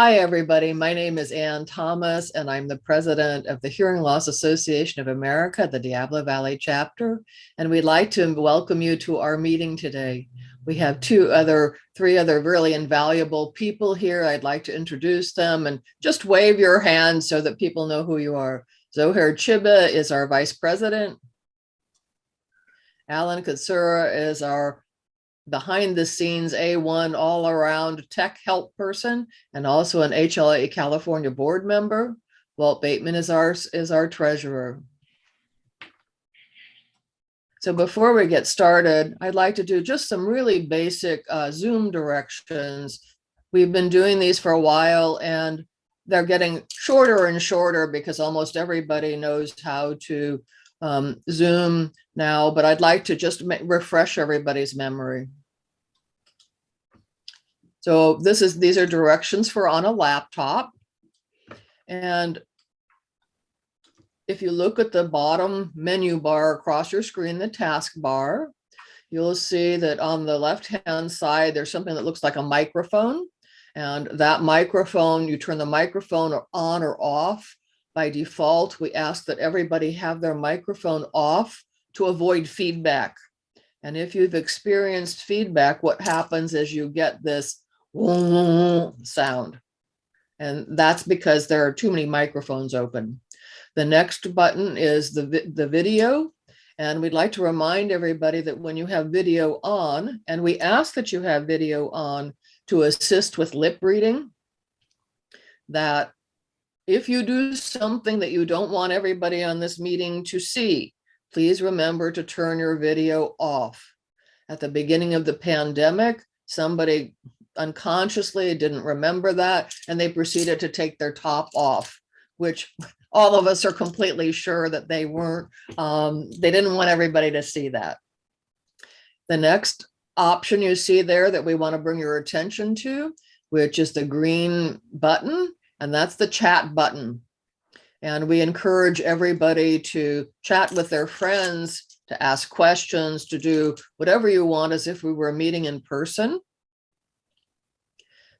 Hi, everybody. My name is Ann Thomas, and I'm the president of the Hearing Loss Association of America, the Diablo Valley chapter. And we'd like to welcome you to our meeting today. We have two other, three other really invaluable people here. I'd like to introduce them and just wave your hand so that people know who you are. Zohair Chiba is our vice president. Alan Katsura is our behind the scenes A1 all around tech help person and also an HLA California board member. Walt Bateman is our, is our treasurer. So before we get started, I'd like to do just some really basic uh, Zoom directions. We've been doing these for a while and they're getting shorter and shorter because almost everybody knows how to um, Zoom now, but I'd like to just refresh everybody's memory. So this is, these are directions for on a laptop. And if you look at the bottom menu bar across your screen, the task bar, you'll see that on the left-hand side, there's something that looks like a microphone. And that microphone, you turn the microphone on or off. By default, we ask that everybody have their microphone off to avoid feedback. And if you've experienced feedback, what happens is you get this sound. And that's because there are too many microphones open. The next button is the, the video. And we'd like to remind everybody that when you have video on, and we ask that you have video on to assist with lip reading, that if you do something that you don't want everybody on this meeting to see, please remember to turn your video off. At the beginning of the pandemic, somebody unconsciously didn't remember that and they proceeded to take their top off which all of us are completely sure that they weren't um, they didn't want everybody to see that. The next option you see there that we want to bring your attention to which is the green button and that's the chat button. And we encourage everybody to chat with their friends to ask questions to do whatever you want as if we were meeting in person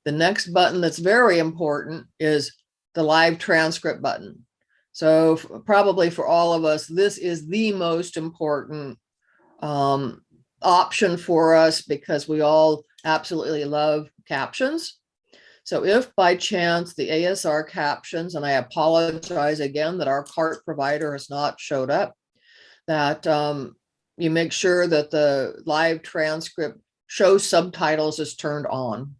the next button that's very important is the live transcript button. So probably for all of us, this is the most important um, option for us because we all absolutely love captions. So if by chance the ASR captions, and I apologize again that our CART provider has not showed up, that um, you make sure that the live transcript show subtitles is turned on.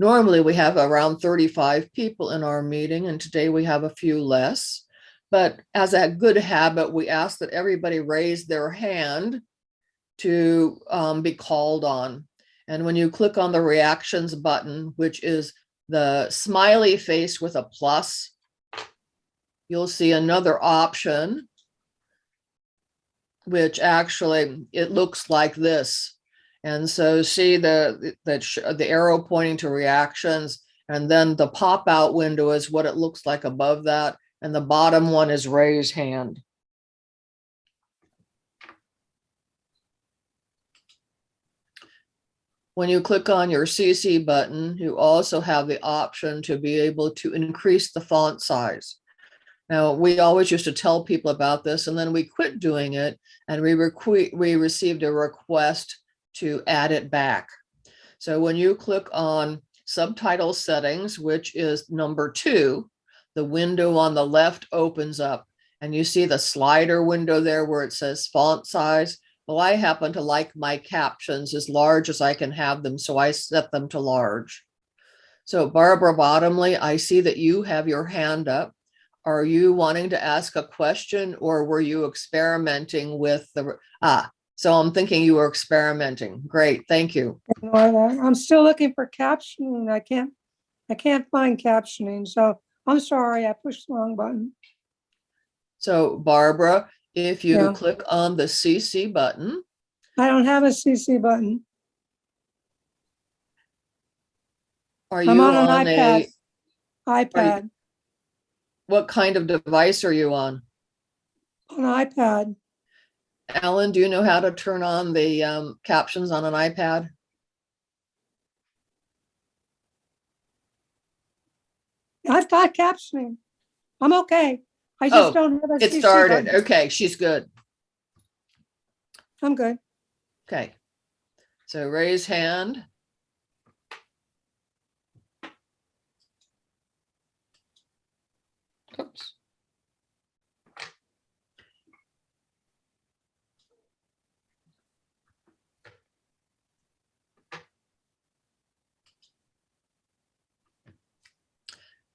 Normally we have around 35 people in our meeting and today we have a few less. But as a good habit, we ask that everybody raise their hand to um, be called on. And when you click on the reactions button, which is the smiley face with a plus, you'll see another option, which actually, it looks like this. And so see the, the, the arrow pointing to reactions and then the pop out window is what it looks like above that. And the bottom one is raise hand. When you click on your CC button, you also have the option to be able to increase the font size. Now, we always used to tell people about this and then we quit doing it and we, we received a request to add it back. So when you click on subtitle settings, which is number two, the window on the left opens up and you see the slider window there where it says font size. Well, I happen to like my captions as large as I can have them, so I set them to large. So Barbara Bottomley, I see that you have your hand up. Are you wanting to ask a question or were you experimenting with the, ah, so I'm thinking you were experimenting. Great, thank you. I'm still looking for captioning. I can't, I can't find captioning. So I'm sorry, I pushed the wrong button. So Barbara, if you Yeah. click on the CC button, I don't have a CC button. are you I'm on on an iPad. a, iPad, what kind of device are you on? An iPad. Alan, do you know how to turn on the um, captions on an iPad? I've got captioning. I'm okay. I Oh, just don't have a It CC started. button. Okay, she's good. I'm good. Okay. So raise hand.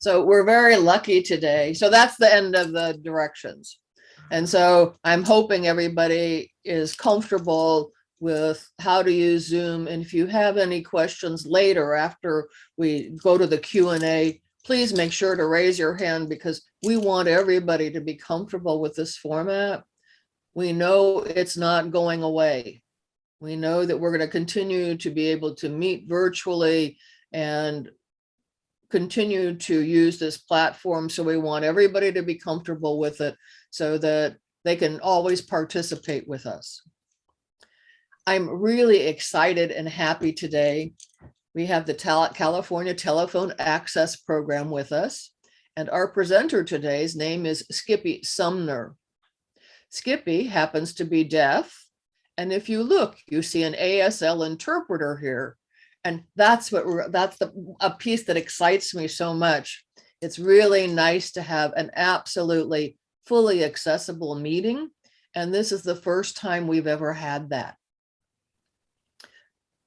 So we're very lucky today. So that's the end of the directions. And so I'm hoping everybody is comfortable with how to use Zoom. And if you have any questions later after we go to the Q and A, please make sure to raise your hand because we want everybody to be comfortable with this format. We know it's not going away. We know that we're going to continue to be able to meet virtually and continue to use this platform. So we want everybody to be comfortable with it so that they can always participate with us. I'm really excited and happy today. We have the California Telephone Access Program with us. And our presenter today's name is Skippy Sumner. Skippy happens to be deaf. And if you look, you see an ASL interpreter here. And that's what that's the, a piece that excites me so much. It's really nice to have an absolutely fully accessible meeting. And this is the first time we've ever had that.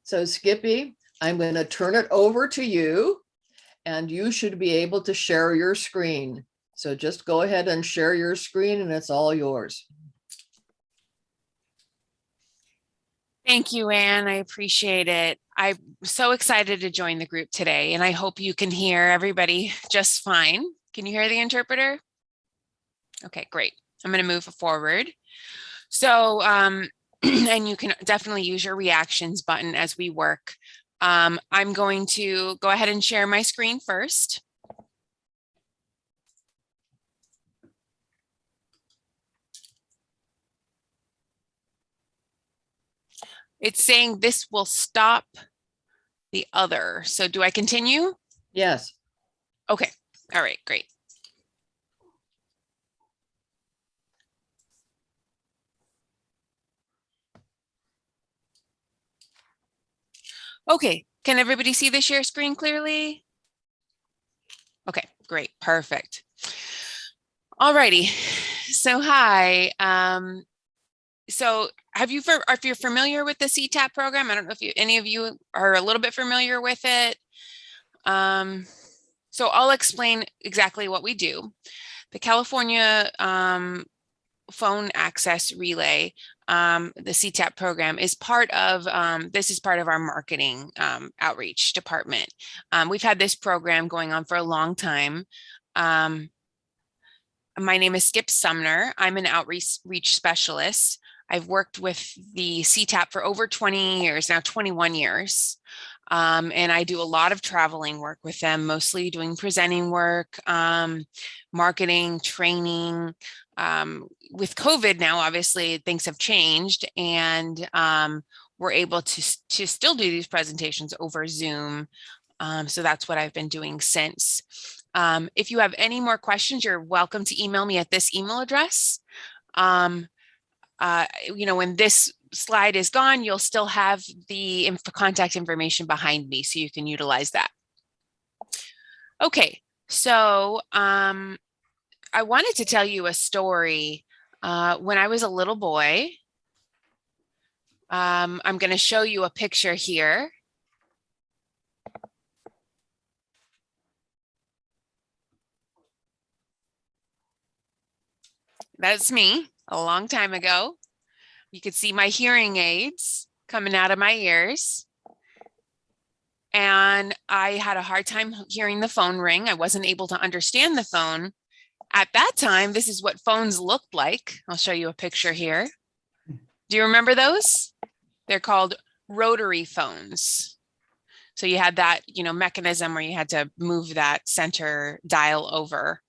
So Skippy, I'm going to turn it over to you and you should be able to share your screen. So just go ahead and share your screen and it's all yours. Thank you, Anne. I appreciate it. I'm so excited to join the group today, and I hope you can hear everybody just fine. Can you hear the interpreter? Okay, great. I'm going to move forward. So, um, and you can definitely use your reactions button as we work. Um, I'm going to go ahead and share my screen first. It's saying this will stop the other. So do I continue? Yes. Okay, all right, great. Okay, can everybody see the share screen clearly? Okay, great, perfect. Alrighty, so hi. Um, so have you, if you're familiar with the CTAP program, I don't know if you, any of you are a little bit familiar with it. Um, so I'll explain exactly what we do. The California um, Phone Access Relay, um, the CTAP program is part of, um, this is part of our marketing um, outreach department. Um, we've had this program going on for a long time. Um, my name is Skip Sumner. I'm an outreach specialist. I've worked with the CTAP for over 20 years, now 21 years. Um, and I do a lot of traveling work with them, mostly doing presenting work, um, marketing, training. Um, with COVID now, obviously things have changed and um, we're able to, to still do these presentations over Zoom. Um, so that's what I've been doing since. Um, if you have any more questions, you're welcome to email me at this email address. Um, uh, you know, when this slide is gone, you'll still have the inf contact information behind me, so you can utilize that. Okay, so um, I wanted to tell you a story. Uh, when I was a little boy, um, I'm going to show you a picture here. That's me a long time ago. You could see my hearing aids coming out of my ears. And I had a hard time hearing the phone ring. I wasn't able to understand the phone. At that time, this is what phones looked like. I'll show you a picture here. Do you remember those? They're called rotary phones. So you had that, you know, mechanism where you had to move that center dial over.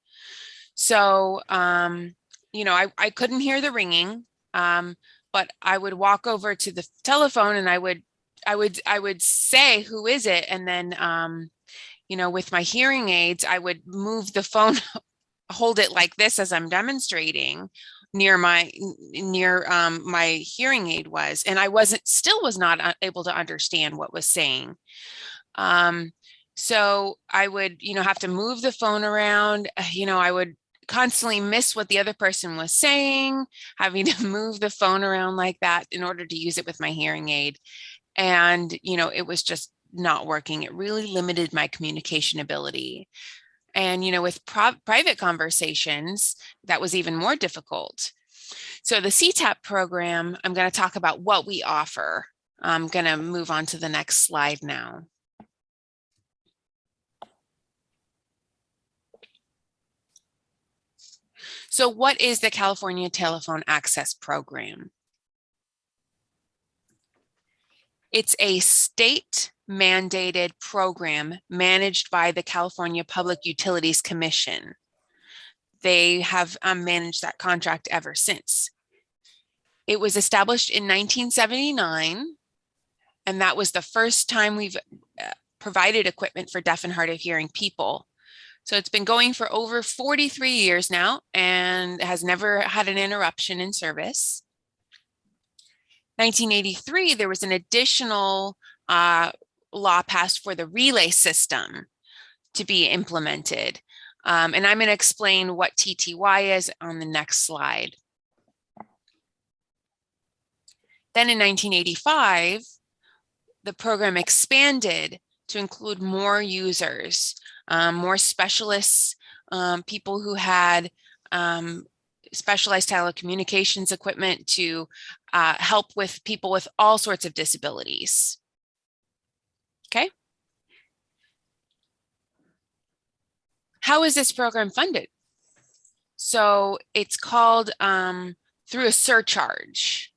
So, um, you know, I, I couldn't hear the ringing, um, but I would walk over to the telephone and I would I would, I would say, who is it? And then, um, you know, with my hearing aids, I would move the phone, hold it like this as I'm demonstrating near my, near, um, my hearing aid was, and I wasn't, still was not uh, able to understand what was saying. Um, so I would, you know, have to move the phone around, uh, you know, I would constantly miss what the other person was saying, having to move the phone around like that in order to use it with my hearing aid. And, you know, it was just not working. It really limited my communication ability. And, you know, with private conversations, that was even more difficult. So the CTAP program, I'm going to talk about what we offer. I'm going to move on to the next slide now. So what is the California Telephone Access Program? It's a state mandated program managed by the California Public Utilities Commission. They have um, managed that contract ever since. It was established in 1979, and that was the first time we've uh, provided equipment for deaf and hard of hearing people. So it's been going for over 43 years now and has never had an interruption in service. 1983, there was an additional uh, law passed for the relay system to be implemented. Um, and I'm going to explain what TTY is on the next slide. Then in 1985, the program expanded to include more users, um, more specialists, um, people who had um, specialized telecommunications equipment to uh, help with people with all sorts of disabilities. Okay. How is this program funded? So it's called um, through a surcharge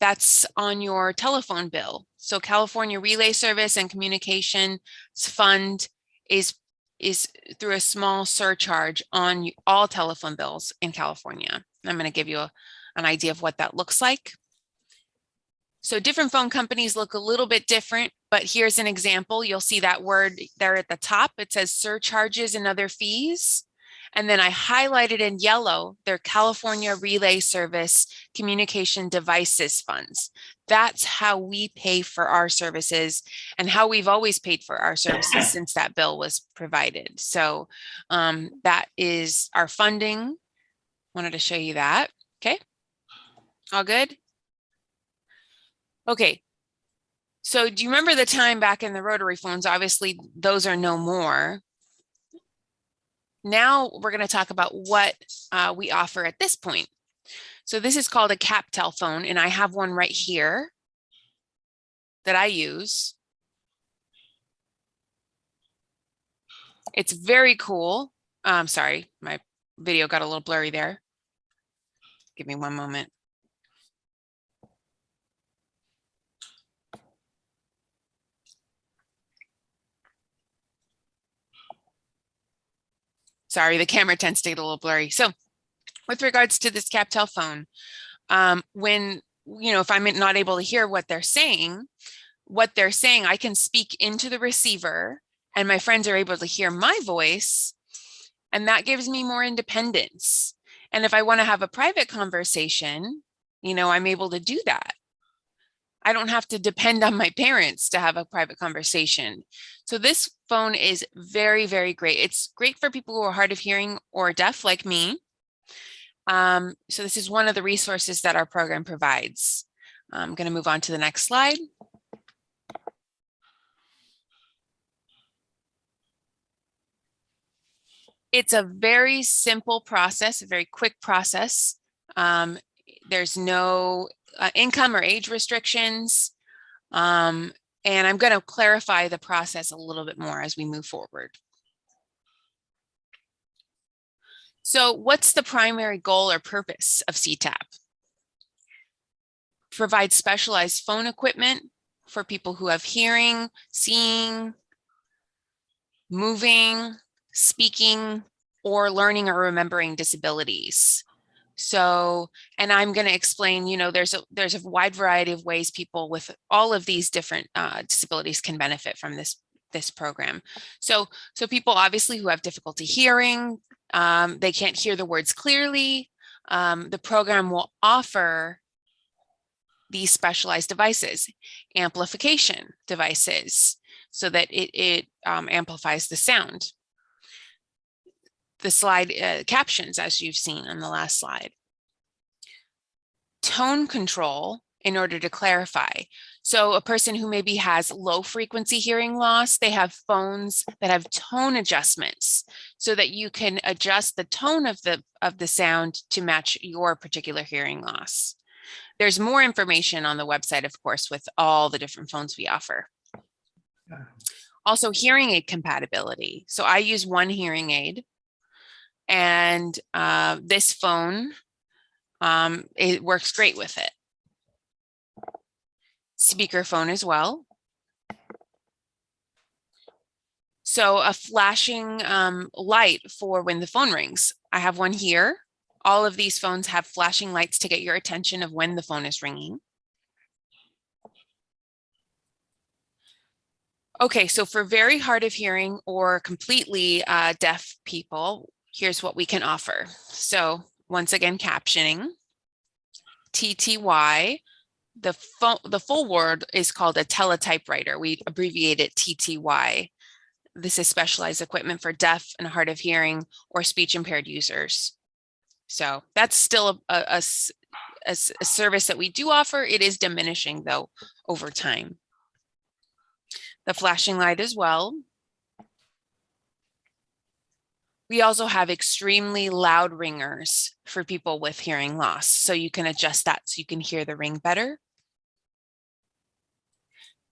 that's on your telephone bill. So California Relay Service and Communications Fund is is through a small surcharge on all telephone bills in California. I'm going to give you a, an idea of what that looks like. So different phone companies look a little bit different, but here's an example. You'll see that word there at the top. It says surcharges and other fees. And then I highlighted in yellow their California Relay Service Communication Devices Funds. That's how we pay for our services and how we've always paid for our services since that bill was provided. So um, that is our funding. Wanted to show you that. Okay. All good? Okay. So do you remember the time back in the rotary phones? Obviously, those are no more. Now we're going to talk about what uh, we offer at this point. So this is called a CapTel phone, and I have one right here that I use. It's very cool. I'm sorry, my video got a little blurry there. Give me one moment. Sorry, the camera tends to get a little blurry. So with regards to this CapTel phone, um, when, you know, if I'm not able to hear what they're saying, what they're saying, I can speak into the receiver and my friends are able to hear my voice and that gives me more independence. And if I want to have a private conversation, you know, I'm able to do that. I don't have to depend on my parents to have a private conversation. So this phone is very, very great. It's great for people who are hard of hearing or deaf like me. Um, so this is one of the resources that our program provides. I'm going to move on to the next slide. It's a very simple process, a very quick process. Um, there's no uh, income or age restrictions. Um, and I'm going to clarify the process a little bit more as we move forward. So what's the primary goal or purpose of CTAP? Provide specialized phone equipment for people who have hearing, seeing, moving, speaking, or learning or remembering disabilities. So, and I'm going to explain, you know, there's a there's a wide variety of ways people with all of these different uh, disabilities can benefit from this this program. So, so people obviously who have difficulty hearing, um, they can't hear the words clearly. Um, the program will offer these specialized devices, amplification devices, so that it, it um, amplifies the sound. The slide uh, captions, as you've seen on the last slide. Tone control in order to clarify. So a person who maybe has low frequency hearing loss, they have phones that have tone adjustments so that you can adjust the tone of the of the sound to match your particular hearing loss. There's more information on the website, of course, with all the different phones we offer. Also hearing aid compatibility. So I use one hearing aid and uh, this phone, um, it works great with it speakerphone as well. So a flashing um, light for when the phone rings. I have one here. All of these phones have flashing lights to get your attention of when the phone is ringing. Okay, so for very hard of hearing or completely uh, deaf people, here's what we can offer. So once again, captioning, TTY, the, the full word is called a teletypewriter. We abbreviate it TTY. This is specialized equipment for deaf and hard of hearing or speech impaired users. So that's still a, a, a, a service that we do offer. It is diminishing though over time. The flashing light as well. We also have extremely loud ringers for people with hearing loss. So you can adjust that so you can hear the ring better.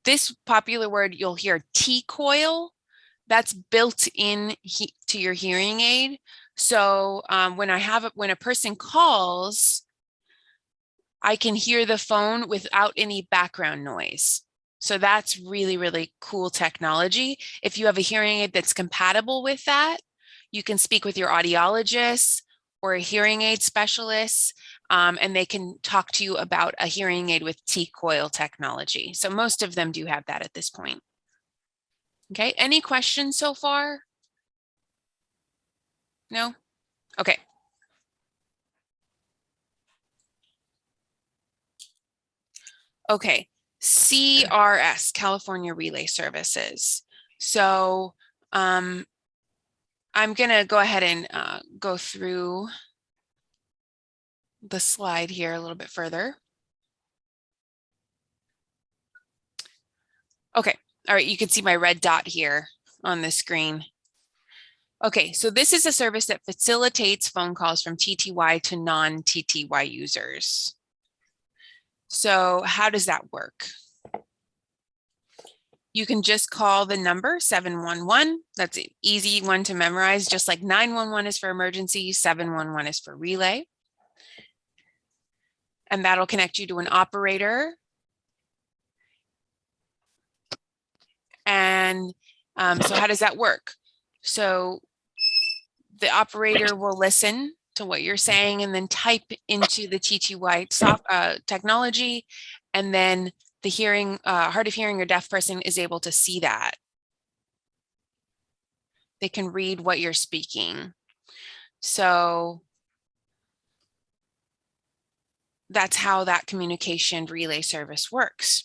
This popular word you'll hear T-coil, that's built in to your hearing aid. So um, when I have it, when a person calls, I can hear the phone without any background noise. So that's really, really cool technology. If you have a hearing aid that's compatible with that, you can speak with your audiologist or a hearing aid specialist, um, and they can talk to you about a hearing aid with T-coil technology. So most of them do have that at this point. Okay, any questions so far? No? Okay. Okay, CRS, California Relay Services. So um, I'm going to go ahead and uh, go through the slide here a little bit further. Okay, all right, you can see my red dot here on the screen. Okay, so this is a service that facilitates phone calls from TTY to non-TTY users. So how does that work? You can just call the number 711. That's an easy one to memorize, just like 911 is for emergency, 711 is for relay. And that'll connect you to an operator. And um, so how does that work? So the operator will listen to what you're saying and then type into the TTY soft, uh, technology. And then the hearing, uh, hard of hearing or deaf person is able to see that. They can read what you're speaking. So that's how that communication relay service works.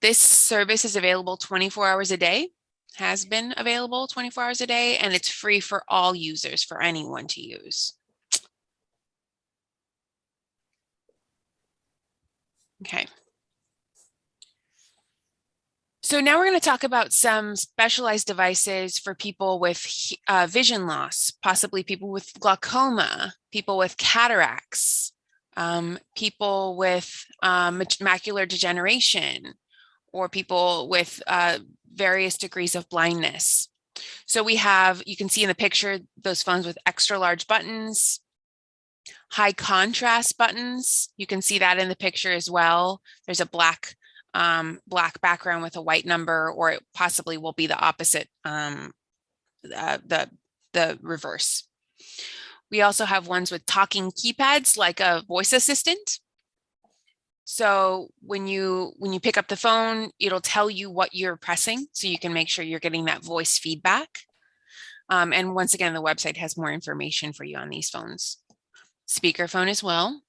This service is available 24 hours a day has been available 24 hours a day, and it's free for all users, for anyone to use. Okay. So now we're going to talk about some specialized devices for people with uh, vision loss, possibly people with glaucoma, people with cataracts, um, people with um, macular degeneration, or people with uh, various degrees of blindness. So we have, you can see in the picture, those phones with extra large buttons, high contrast buttons. You can see that in the picture as well. There's a black um, black background with a white number, or it possibly will be the opposite, um, uh, the, the reverse. We also have ones with talking keypads like a voice assistant. So when you when you pick up the phone, it'll tell you what you're pressing so you can make sure you're getting that voice feedback. Um, and once again, the website has more information for you on these phones. Speakerphone as well.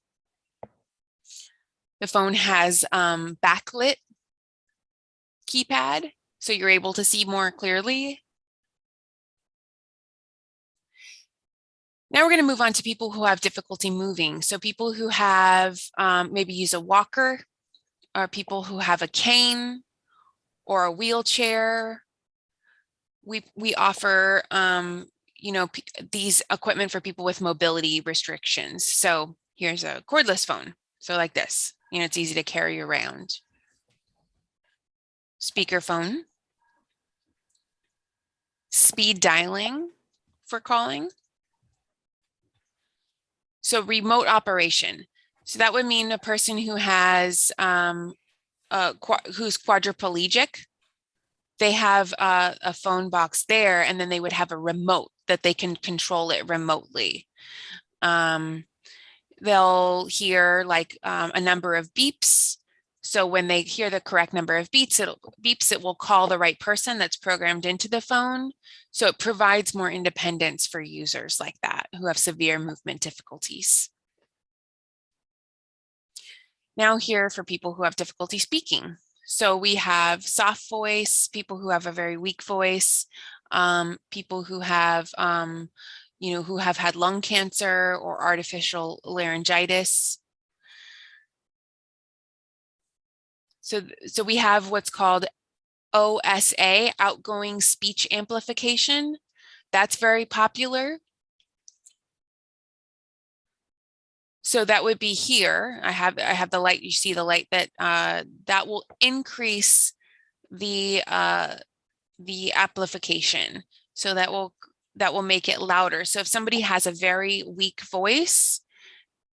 The phone has um, backlit keypad, so you're able to see more clearly. Now we're going to move on to people who have difficulty moving. So people who have um, maybe use a walker, or people who have a cane or a wheelchair. We we offer um, you know these equipment for people with mobility restrictions. So here's a cordless phone. So like this, you know, it's easy to carry around. Speakerphone. Speed dialing for calling. So remote operation. So that would mean a person who has um, uh, qua- who's quadriplegic. They have a, a phone box there, and then they would have a remote that they can control it remotely. Um, they'll hear like um, a number of beeps. So when they hear the correct number of beeps, it'll beeps, it will call the right person that's programmed into the phone. So it provides more independence for users like that who have severe movement difficulties. Now here for people who have difficulty speaking. So we have soft voice, people who have a very weak voice, um, people who have, um, you know, who have had lung cancer or artificial laryngitis. So, so we have what's called OSA, outgoing speech amplification. That's very popular. So that would be here. I have I have the light. You see the light that uh, that will increase the uh, the amplification. So that will that will make it louder. So if somebody has a very weak voice,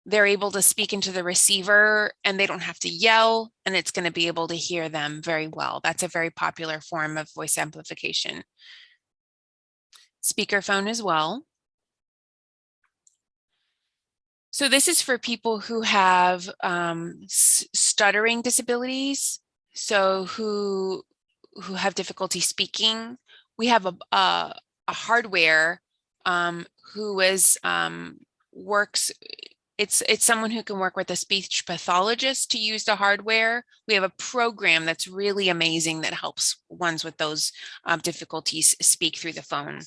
they're able to speak into the receiver and they don't have to yell and it's going to be able to hear them very well. That's a very popular form of voice amplification. Speakerphone as well. So this is for people who have um, stuttering disabilities. So who who have difficulty speaking. We have a, a, a hardware um, who is um, works it's it's someone who can work with a speech pathologist to use the hardware. We have a program that's really amazing that helps ones with those um, difficulties speak through the phone.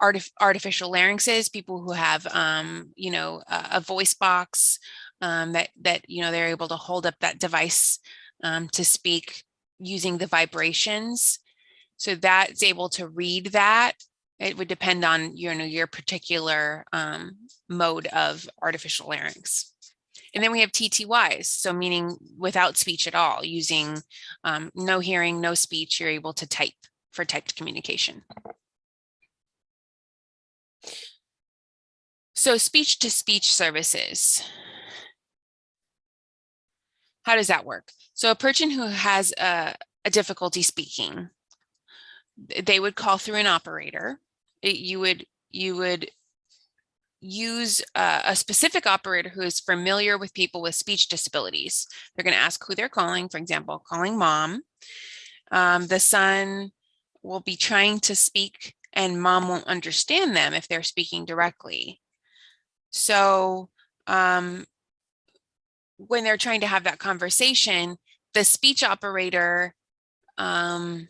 Artif artificial larynxes, people who have um, you know a, a voice box um, that that you know they're able to hold up that device um, to speak using the vibrations. So that's able to read that it would depend on you know your particular um, mode of artificial larynx. And then we have TTYs, so meaning without speech at all, using um, no hearing, no speech, you're able to type for typed communication. So speech to speech services. How does that work? So a person who has a, a difficulty speaking, they would call through an operator. It, you would you would use uh, a specific operator who is familiar with people with speech disabilities. They're going to ask who they're calling, for example, calling mom. Um, the son will be trying to speak and mom won't understand them if they're speaking directly. So um, when they're trying to have that conversation, the speech operator um,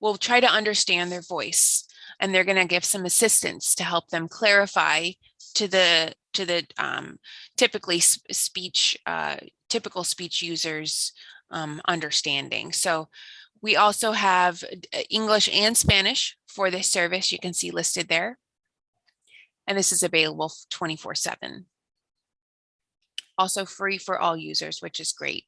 will try to understand their voice and they're going to give some assistance to help them clarify to the to the um, typically speech uh, typical speech users um, understanding. So we also have English and Spanish for this service. You can see listed there. And this is available 24 seven. Also free for all users, which is great.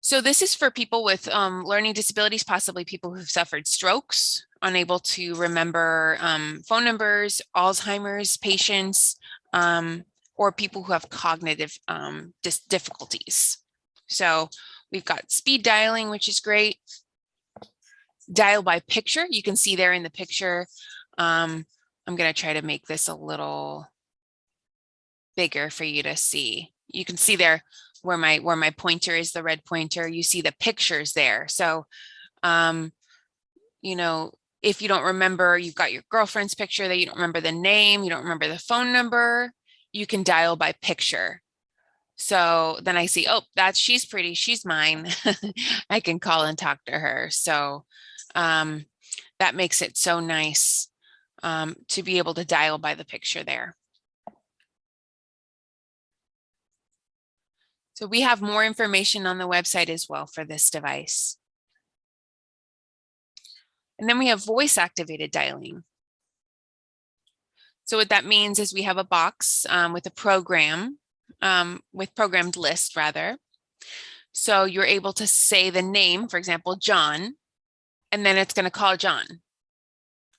So this is for people with um, learning disabilities, possibly people who've suffered strokes, unable to remember um, phone numbers, Alzheimer's patients, um, or people who have cognitive um, difficulties. So we've got speed dialing, which is great. dial by picture. You can see there in the picture. I'm going to try to make this a little bigger for you to see. You can see there where my where my pointer is the red pointer. You see the pictures there. So, um, you know, if you don't remember, you've got your girlfriend's picture that you don't remember the name, you don't remember the phone number, you can dial by picture. So then I see, oh, that's she's pretty, she's mine. I can call and talk to her. So um, that makes it so nice um, to be able to dial by the picture there. So we have more information on the website as well for this device. And then we have voice activated dialing. So what that means is we have a box um, with a program, um, with programmed list rather. So you're able to say the name, for example, John, and then it's going to call John.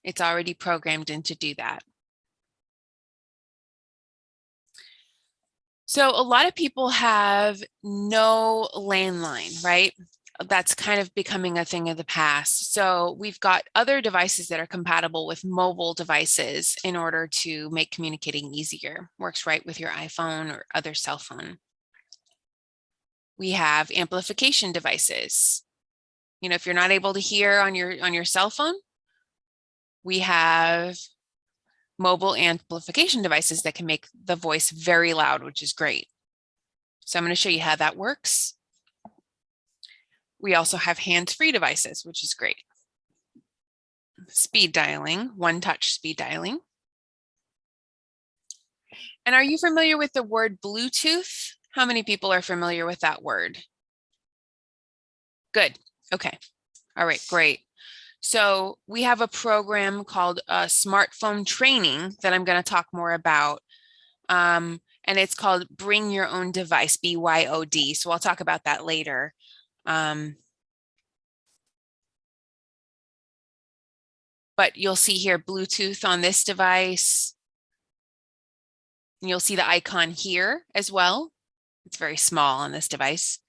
It's already programmed in to do that. So a lot of people have no landline, right? That's kind of becoming a thing of the past. So we've got other devices that are compatible with mobile devices in order to make communicating easier. Works right with your iPhone or other cell phone. We have amplification devices. You know, if you're not able to hear on your on your cell phone, we have mobile amplification devices that can make the voice very loud, which is great. So I'm going to show you how that works. We also have hands-free devices, which is great. Speed dialing, one-touch speed dialing. And are you familiar with the word Bluetooth? How many people are familiar with that word? Good. Okay. All right, great. So we have a program called uh, smartphone training that I'm going to talk more about. Um, and it's called Bring Your Own Device, BYOD. So I'll talk about that later. Um, but you'll see here Bluetooth on this device. And you'll see the icon here as well. It's very small on this device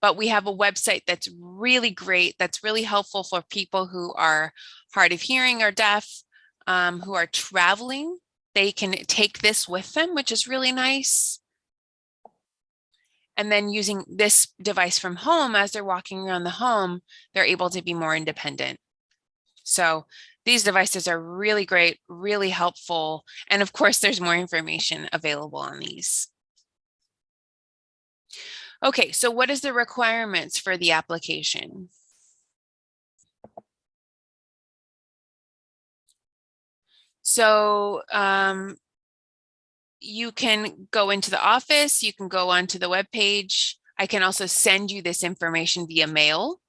but we have a website that's really great, that's really helpful for people who are hard of hearing or deaf, um, who are traveling. They can take this with them, which is really nice. And then using this device from home as they're walking around the home, they're able to be more independent. So these devices are really great, really helpful. And of course, there's more information available on these. Okay, so what is the requirements for the application? So um, you can go into the office, you can go onto the web page. I can also send you this information via mail.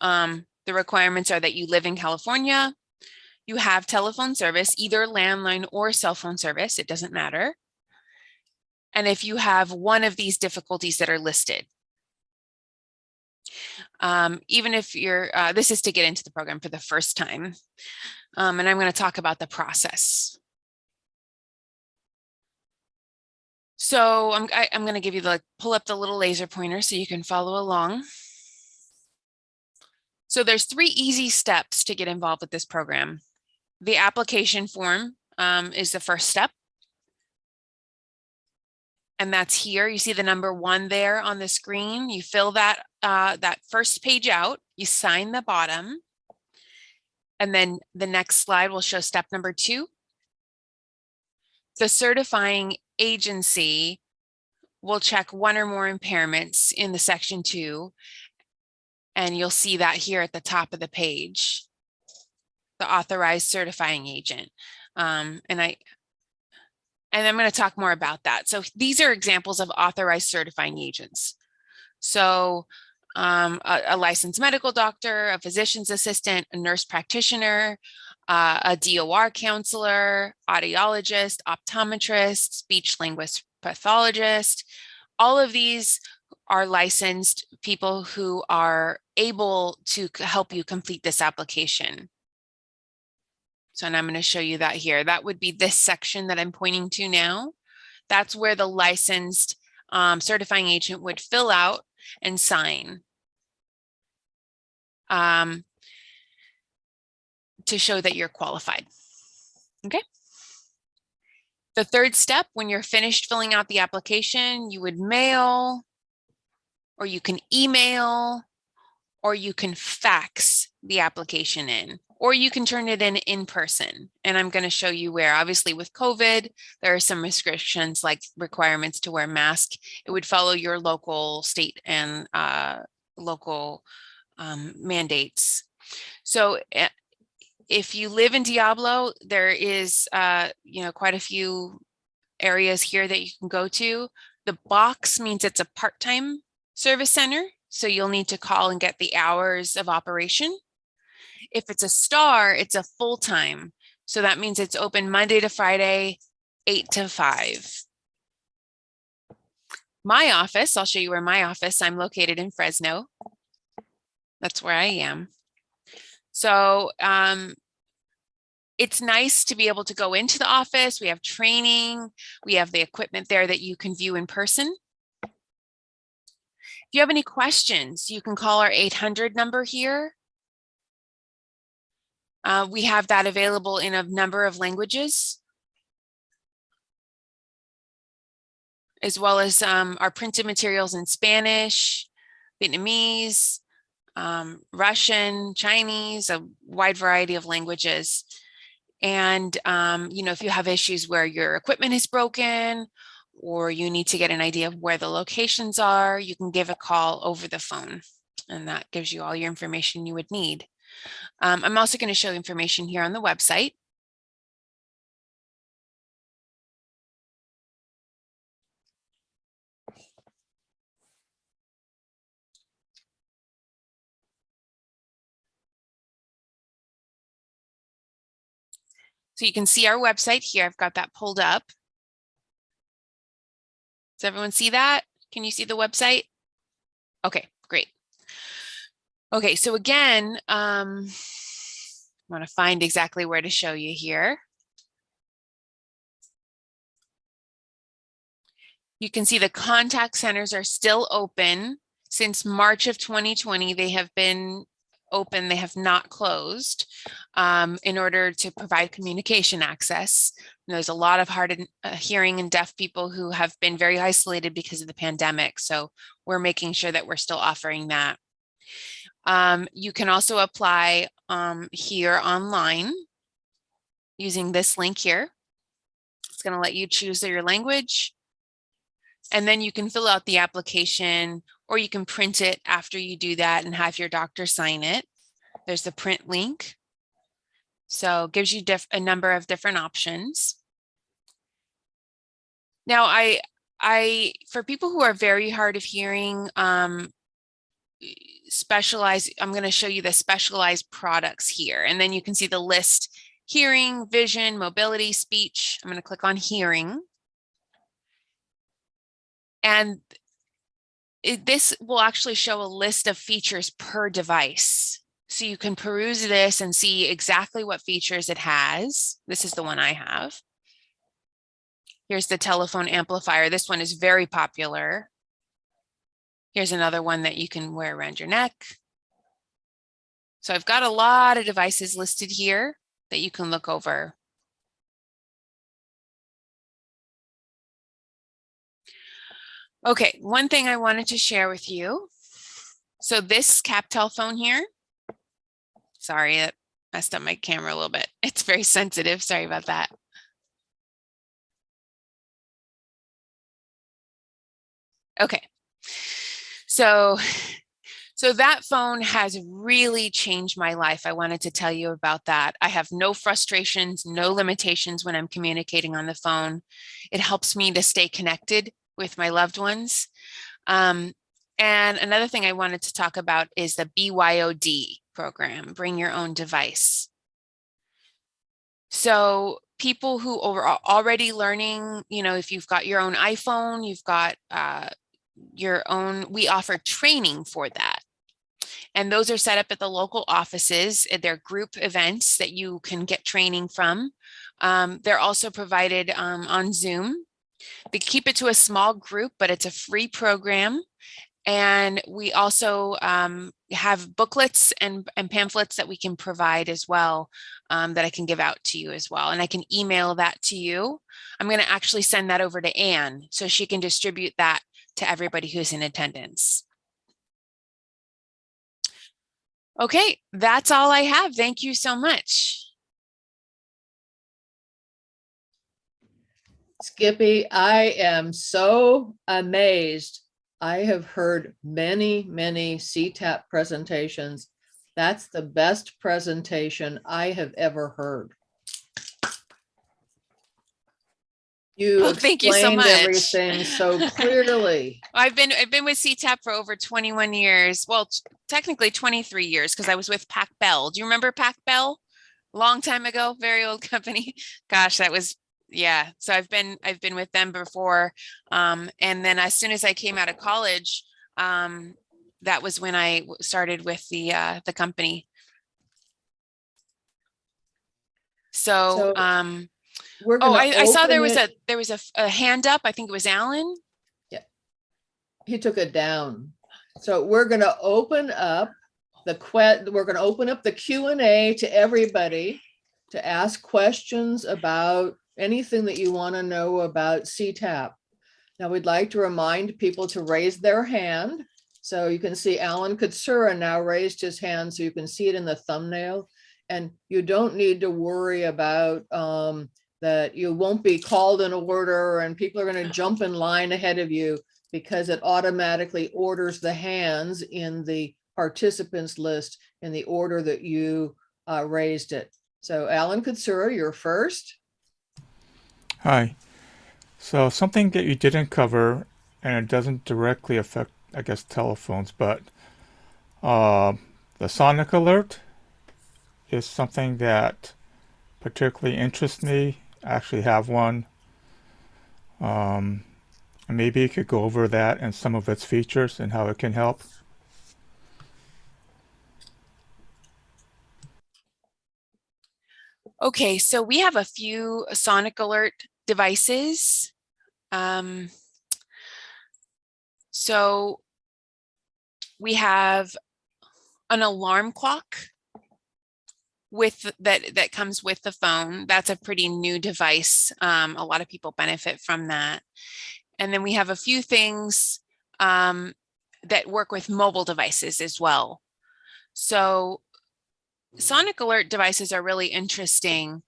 Um, the requirements are that you live in California, you have telephone service, either landline or cell phone service, it doesn't matter and if you have one of these difficulties that are listed. Um, even if you're, uh, this is to get into the program for the first time. Um, and I'm going to talk about the process. So I'm, I, am going to give you the, pull up the little laser pointer so you can follow along. So there's three easy steps to get involved with this program. The application form um, is the first step and that's here. You see the number one there on the screen. You fill that, uh, that first page out, you sign the bottom, and then the next slide will show step number two. The certifying agency will check one or more impairments in the section two, and you'll see that here at the top of the page, the authorized certifying agent. Um, and I, and I'm going to talk more about that. So these are examples of authorized certifying agents. So um, a, a, licensed medical doctor, a physician's assistant, a nurse practitioner, uh, a DOR counselor, audiologist, optometrist, speech linguist pathologist. All of these are licensed people who are able to help you complete this application. So and I'm going to show you that here. That would be this section that I'm pointing to now. That's where the licensed um, certifying agent would fill out and sign. Um, to show that you're qualified. Okay. The third step, when you're finished filling out the application, you would mail, or you can email, or you can fax the application in, or you can turn it in in person. And I'm going to show you where, obviously with COVID, there are some restrictions like requirements to wear mask. It would follow your local state and uh, local um, mandates. So eh, if you live in Diablo, there is, uh, you know, quite a few areas here that you can go to. The box means it's a part-time service center. So you'll need to call and get the hours of operation. If it's a star, it's a full-time. So that means it's open Monday to Friday, eight to five. My office, I'll show you where my office, I'm located in Fresno. That's where I am. So um, it's nice to be able to go into the office. We have training. We have the equipment there that you can view in person. If you have any questions, you can call our 800 number here. Uh, we have that available in a number of languages. As well as um, our printed materials in Spanish, Vietnamese, um, Russian, Chinese, a wide variety of languages. And, um, you know, if you have issues where your equipment is broken or you need to get an idea of where the locations are, you can give a call over the phone and that gives you all your information you would need. Um, I'm also going to show information here on the website. So you can see our website here. I've got that pulled up. Does everyone see that? Can you see the website? Okay. Okay, so again, um, I want to find exactly where to show you here. You can see the contact centers are still open. Since March of 2020, they have been open, they have not closed um, in order to provide communication access. And there's a lot of hard and, uh, hearing and deaf people who have been very isolated because of the pandemic. So we're making sure that we're still offering that. Um, you can also apply um, here online using this link here. It's going to let you choose your language. And then you can fill out the application or you can print it after you do that and have your doctor sign it. There's the print link. So it gives you a number of different options. Now, I, I, for people who are very hard of hearing, um, specialized, I'm going to show you the specialized products here, and then you can see the list, hearing, vision, mobility, speech. I'm going to click on hearing. And it, this will actually show a list of features per device. So you can peruse this and see exactly what features it has. This is the one I have. Here's the telephone amplifier. This one is very popular. Here's another one that you can wear around your neck. So I've got a lot of devices listed here that you can look over. Okay, one thing I wanted to share with you. So this CapTel phone here, sorry, it messed up my camera a little bit. It's very sensitive. Sorry about that. Okay, so so that phone has really changed my life. I wanted to tell you about that. I have no frustrations, no limitations when I'm communicating on the phone. It helps me to stay connected with my loved ones. Um, and another thing I wanted to talk about is the BYOD program, bring your own device. So people who are already learning, you know, if you've got your own iPhone, you've got uh, your own, we offer training for that. And those are set up at the local offices. They're group events that you can get training from. Um, they're also provided um, on Zoom. They keep it to a small group, but it's a free program. and we also um, have booklets and, and pamphlets that we can provide as well um, that I can give out to you as well. And I can email that to you. I'm going to actually send that over to Anne so she can distribute that to everybody who's in attendance. Okay, that's all I have. Thank you so much. Skippy, I am so amazed. I have heard many, many CTAP presentations. That's the best presentation I have ever heard. You Oh, thank you so much. everything so clearly. I've been I've been with CTAP for over 21 years. Well, technically 23 years because I was with Pac Bell. Do you remember Pac Bell? Long time ago, very old company. Gosh, that was yeah. So I've been I've been with them before. Um, and then as soon as I came out of college, um, that was when I started with the uh, the company. So, So um, We're oh, I, I saw there was it- a there was a hand up. I think it was Alan. Yeah, he took it down. So we're gonna open up the que, we're gonna open up the Q and A to everybody to ask questions about anything that you want to know about CTAP. Now, we'd like to remind people to raise their hand. So you can see Alan Katsura now raised his hand, so you can see it in the thumbnail. And you don't need to worry about um, that you won't be called in order and people are gonna jump in line ahead of you because it automatically orders the hands in the participants list in the order that you uh, raised it. So Alan Katsura, you're first. Hi. So something that you didn't cover, and it doesn't directly affect, I guess, telephones, but uh, the sonic alert is something that particularly interests me. Actually have one. Um, maybe you could go over that and some of its features and how it can help. Okay, so we have a few sonic alert devices. Um, so we have an alarm clock with that that comes with the phone. That's a pretty new device. Um, a lot of people benefit from that. And then we have a few things um, that work with mobile devices as well. So sonic alert devices are really interesting.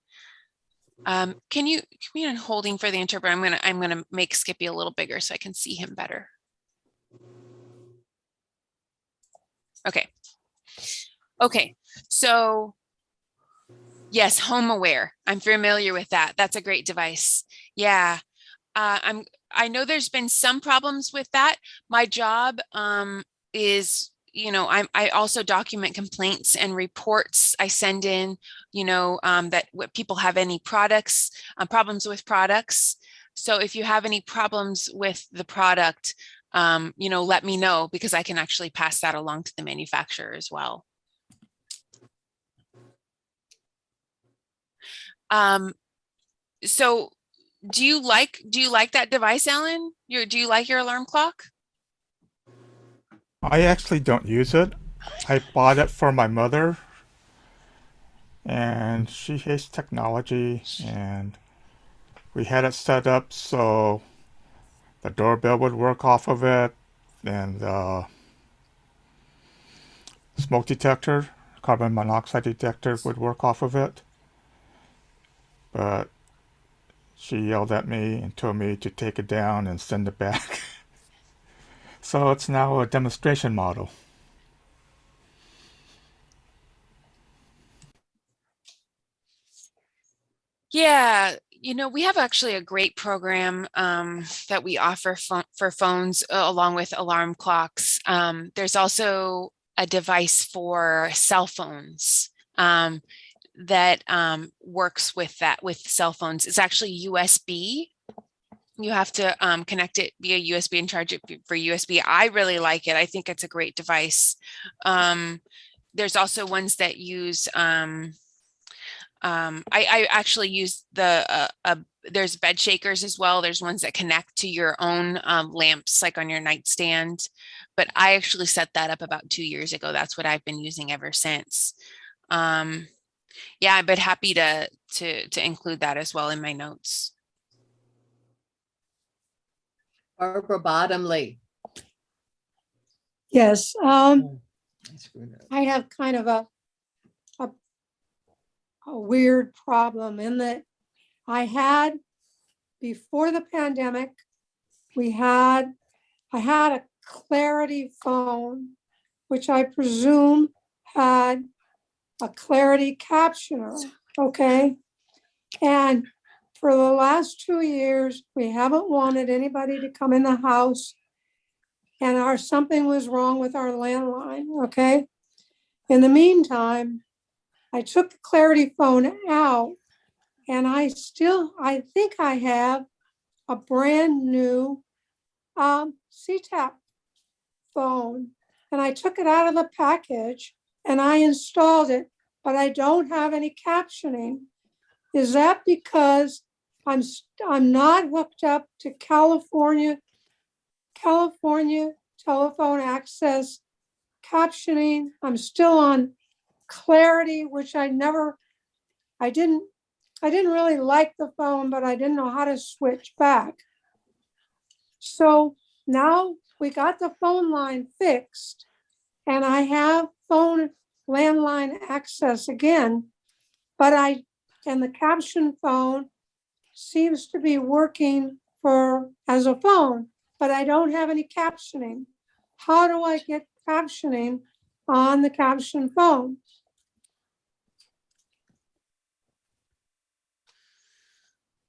Um, can you, we on holding for the interpreter? I'm gonna, I'm gonna make Skippy a little bigger so I can see him better. Okay. Okay, so yes, home aware. I'm familiar with that. That's a great device. Yeah. Uh, I'm, I know there's been some problems with that. My job um, is you know, I'm, I also document complaints and reports I send in, you know, um, that what people have any products, uh, problems with products. So if you have any problems with the product, um, you know, let me know because I can actually pass that along to the manufacturer as well. Um, so do you like, do you like that device, Ellen? Your, do you like your alarm clock? I actually don't use it. I bought it for my mother, and she hates technology, and we had it set up so the doorbell would work off of it, and the smoke detector, carbon monoxide detector would work off of it. But she yelled at me and told me to take it down and send it back. So it's now a demonstration model. Yeah, you know, we have actually a great program um, that we offer for phones uh, along with alarm clocks. Um, there's also a device for cell phones um, that um, works with that with cell phones. It's actually USB. You have to um, connect it via USB and charge it for USB. I really like it. I think it's a great device. Um, there's also ones that use um, um, I, I actually use the, uh, uh, there's bed shakers as well. There's ones that connect to your own um, lamps, like on your nightstand. But I actually set that up about two years ago. That's what I've been using ever since. Um, yeah, I'd happy to, to, to include that as well in my notes. Barbara Bottomley. Yes, um, I screwed it up. I have kind of a, a, a weird problem in that I had, before the pandemic, we had, I had a Clarity phone, which I presume had a Clarity captioner, okay? And for the last two years, we haven't wanted anybody to come in the house and our, something was wrong with our landline, okay? In the meantime, I took the Clarity phone out and I still, I think I have a brand new um, CTAP phone. And I took it out of the package and I installed it, but I don't have any captioning. Is that because I'm, I'm not hooked up to California, California telephone access captioning? I'm still on Clarity, which I never, I didn't, I didn't really like the phone, but I didn't know how to switch back. So now we got the phone line fixed and I have phone landline access again. But I, and the caption phone seems to be working for, as a phone, but I don't have any captioning. How do I get captioning on the caption phone?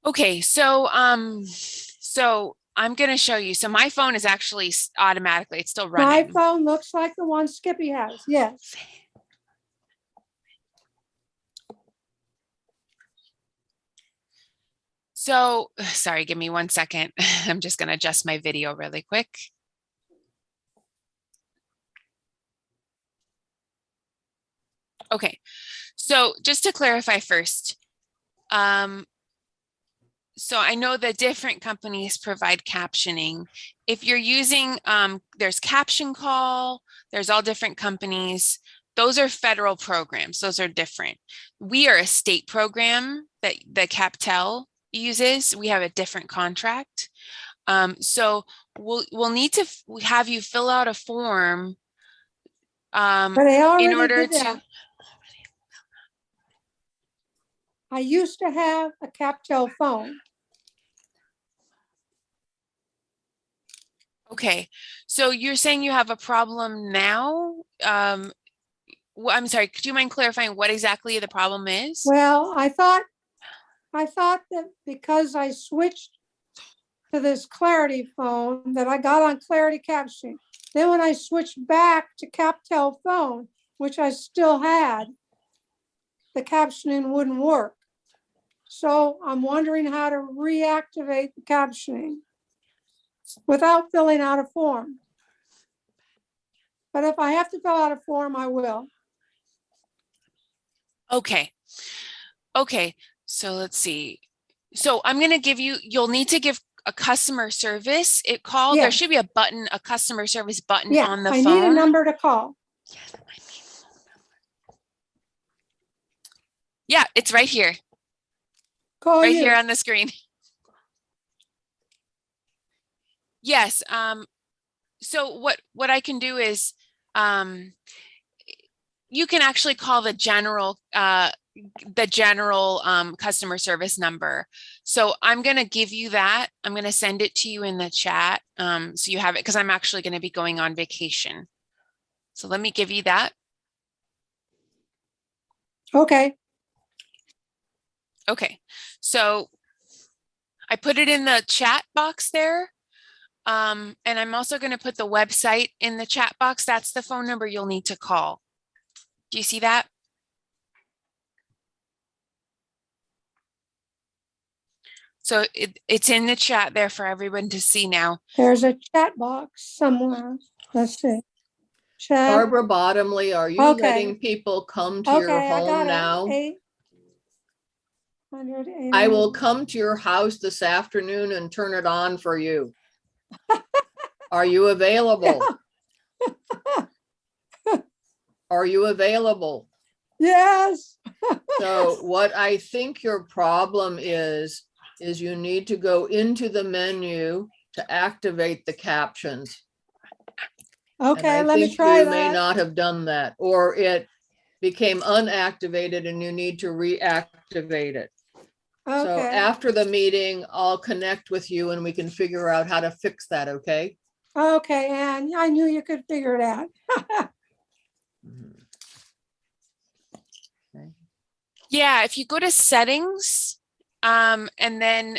Okay, so um, so I'm gonna show you. So my phone is actually automatically, it's still running. My phone looks like the one Skippy has, yes. So, sorry, give me one second. I'm just gonna adjust my video really quick. Okay, so just to clarify first, um, so I know that different companies provide captioning. If you're using, um, there's Caption Call, there's all different companies. Those are federal programs. Those are different. We are a state program that the CapTel uses. We have a different contract. Um, so we'll we'll need to have you fill out a form um, But I already in order to. I used to have a Captel phone. Okay, so you're saying you have a problem now? Um, wh- I'm sorry, could you mind clarifying what exactly the problem is? Well, I thought, I thought that because I switched to this Clarity phone, that I got on Clarity captioning. Then when I switched back to Captel phone, which I still had, the captioning wouldn't work. So I'm wondering how to reactivate the captioning without filling out a form. But if I have to fill out a form, I will. Okay. Okay, so let's see. So I'm gonna give you, you'll need to give a customer service it call. There should be a button, a customer service button Yeah, on the phone. I need a number to call. Yeah, it's right here, Call right you. here on the screen. Yes, um, so what, what I can do is, um, you can actually call the general, uh, the general, um, customer service number. So I'm gonna give you that. I'm gonna send it to you in the chat. Um, so you have it, because I'm actually gonna be going on vacation. So let me give you that. Okay, Okay, so I put it in the chat box there. Um, and I'm also gonna put the website in the chat box. That's the phone number you'll need to call. Do you see that? So it, it's in the chat there for everyone to see now. there's a chat box somewhere. Let's see. Chat, Barbara Bottomley, are you Okay. letting people come to your okay, I got home it. now? Eight, I will come to your house this afternoon and turn it on for you. Are you available? Are you available? Yes. So what I think your problem is, is you need to go into the menu to activate the captions. Okay, let me think try you May not have done that, or it became unactivated and you need to reactivate it. Okay. So after the meeting, I'll connect with you and we can figure out how to fix that, okay? okay, Ann, I knew you could figure it out. Mm-hmm. Yeah, if you go to settings, um, and then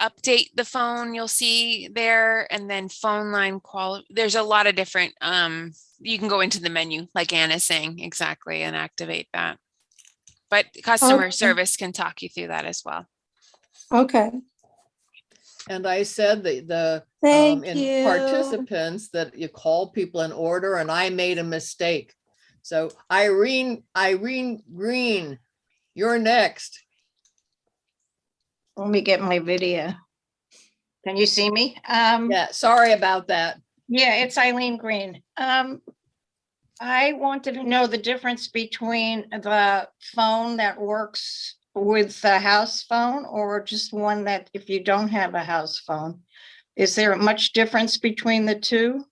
update the phone, you'll see there, and then phone line qual, there's a lot of different, um, you can go into the menu, like Anna's saying, exactly, and activate that. But customer Okay. service can talk you through that as well. Okay, And I said that the, um, thank in you. participants, that you call people in order and I made a mistake. So Irene, Irene Green, you're next. Let me get my video. Can you see me? Um, Yeah, sorry about that. yeah, it's Eileen Green. Um, I wanted to know the difference between the phone that works with the house phone or just one that if you don't have a house phone. Is there much difference between the two?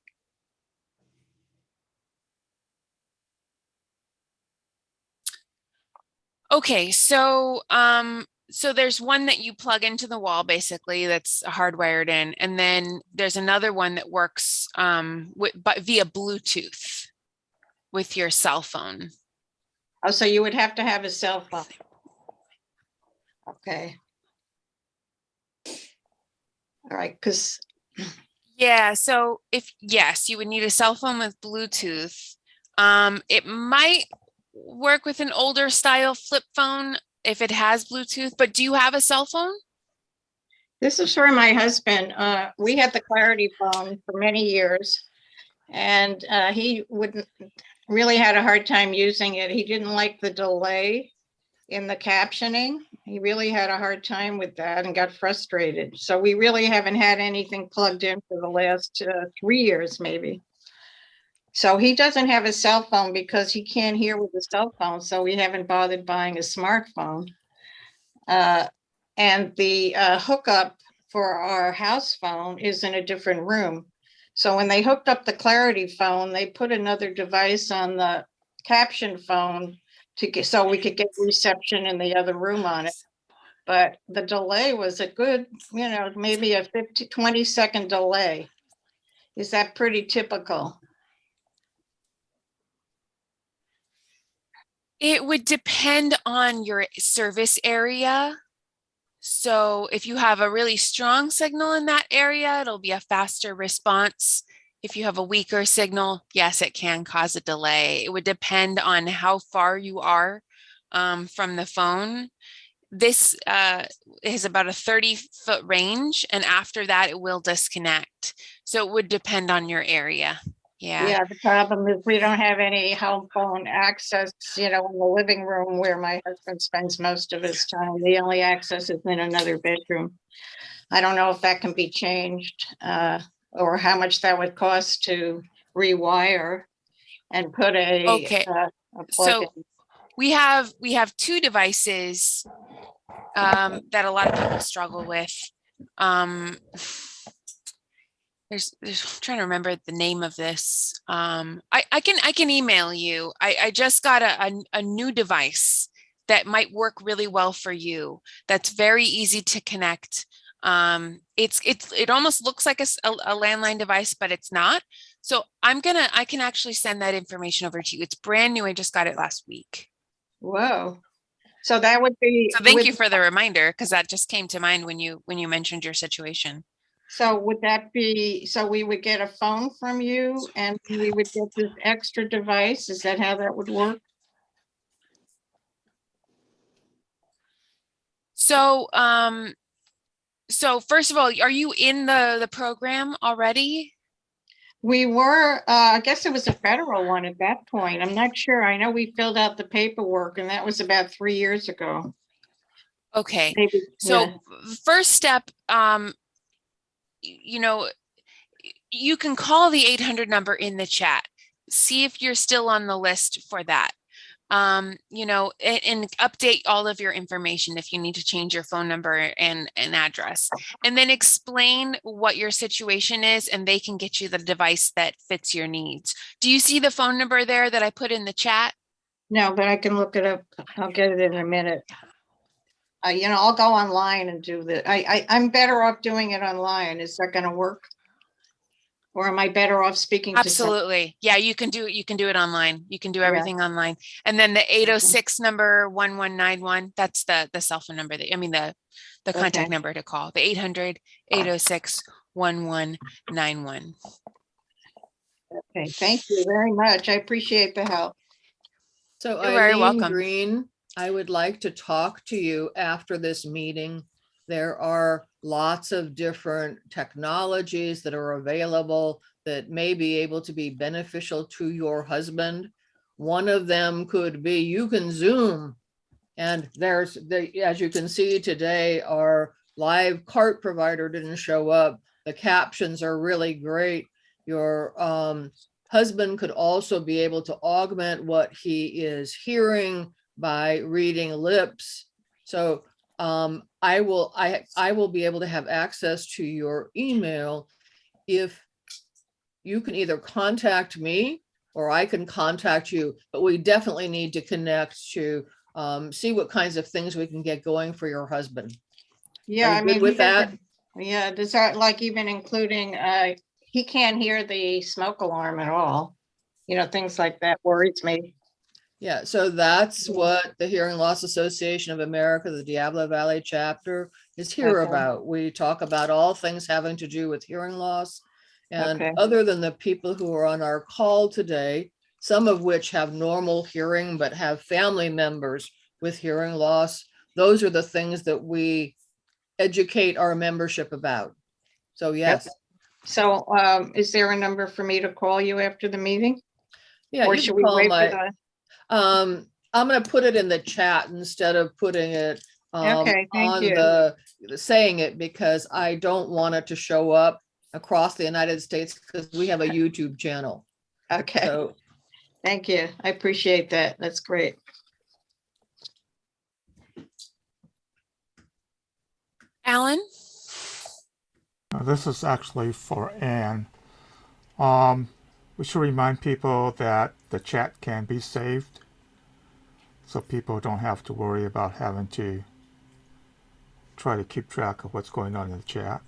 Okay, so um so there's one that you plug into the wall basically that's hardwired in and then there's another one that works um with but via Bluetooth with your cell phone. Oh, so you would have to have a cell phone. Okay. All right, because Yeah, so if yes, you would need a cell phone with Bluetooth. Um it might work with an older style flip phone if it has Bluetooth, but do you have a cell phone? This is for my husband. Uh, we had the Clarity phone for many years. And uh, he wouldn't, really had a hard time using it. He didn't like the delay in the captioning. He really had a hard time with that and got frustrated. So we really haven't had anything plugged in for the last uh, three years, maybe. So he doesn't have a cell phone because he can't hear with a cell phone, so we haven't bothered buying a smartphone. Uh, and the uh, hookup for our house phone is in a different room. So when they hooked up the Clarity phone, they put another device on the caption phone to get, so we could get reception in the other room on it. But the delay was a good, you know, maybe a 50, 20 second delay. Is that pretty typical? It would depend on your service area. So if you have a really strong signal in that area, it'll be a faster response. If you have a weaker signal, yes, it can cause a delay. It would depend on how far you are um, from the phone. This uh, is about a 30 foot range and after that it will disconnect. So it would depend on your area. Yeah. Yeah, the problem is we don't have any home phone access, you know, in the living room where my husband spends most of his time. The only access is in another bedroom. I don't know if that can be changed, uh, or how much that would cost to rewire and put a. Okay, uh, a so- in. we have we have two devices um, that a lot of people struggle with. Um, there's, there's I'm trying to remember the name of this. Um, I, I can I can email you. I, I just got a, a a new device that might work really well for you. That's very easy to connect. Um, it's it's it almost looks like a, a landline device, but it's not. So I'm gonna I can actually send that information over to you. It's brand new. I just got it last week. Whoa. So that would be. So thank with- you for the reminder, because that just came to mind when you, when you mentioned your situation. So would that be, so we would get a phone from you and we would get this extra device? Is that how that would work? So, um, so first of all, are you in the, the program already? We were, uh, I guess it was a federal one at that point. I'm not sure. I know we filled out the paperwork and that was about three years ago. Okay. Maybe, So yeah. first step, um, you know, you can call the 800 number in the chat. See if you're still on the list for that. Um, you know, and, and update all of your information if you need to change your phone number and an address. And then explain what your situation is and they can get you the device that fits your needs. Do you see the phone number there that I put in the chat? No, but I can look it up. I'll get it in a minute. Uh, you know, I'll go online and do the, I, I, I'm better off doing it online. Is that gonna work? Or am I better off speaking to? some- Absolutely. Yeah, you can do it. You can do it online. You can do Yeah. everything online. And then the eight oh six number one one nine one, that's the, the cell phone number that, I mean, the, the contact Okay. number to call, the 800 806 1191. Okay, thank you very much. I appreciate the help. So You're very welcome. Green, I would like to talk to you after this meeting. There are lots of different technologies that are available that may be able to be beneficial to your husband. One of them could be you can Zoom. And there's, the as you can see today, our live cart provider didn't show up. The captions are really great. Your um, husband could also be able to augment what he is hearing by reading lips. So um, I will, I, I will be able to have access to your email if you can either contact me or I can contact you, but we definitely need to connect to um, see what kinds of things we can get going for your husband. Yeah, I mean. with that? doesn't- Yeah, does that like even including, uh, he can't hear the smoke alarm at all. You know, things like that worries me. Yeah, so that's what the Hearing Loss Association of America, the Diablo Valley chapter is here Okay. about. We talk about all things having to do with hearing loss. And Okay. other than the people who are on our call today, some of which have normal hearing but have family members with hearing loss, those are the things that we educate our membership about. So yes, So, um, is there a number for me to call you after the meeting? yeah. Or you should we call wait for the? Um, I'm gonna put it in the chat instead of putting it um, Okay, on you. the, saying it because I don't want it to show up across the United States because we have a YouTube channel. Okay, So, thank you. I appreciate that. That's great. Alan? Now, this is actually for Anne. Um, we should remind people that the chat can be saved, so people don't have to worry about having to try to keep track of what's going on in the chat.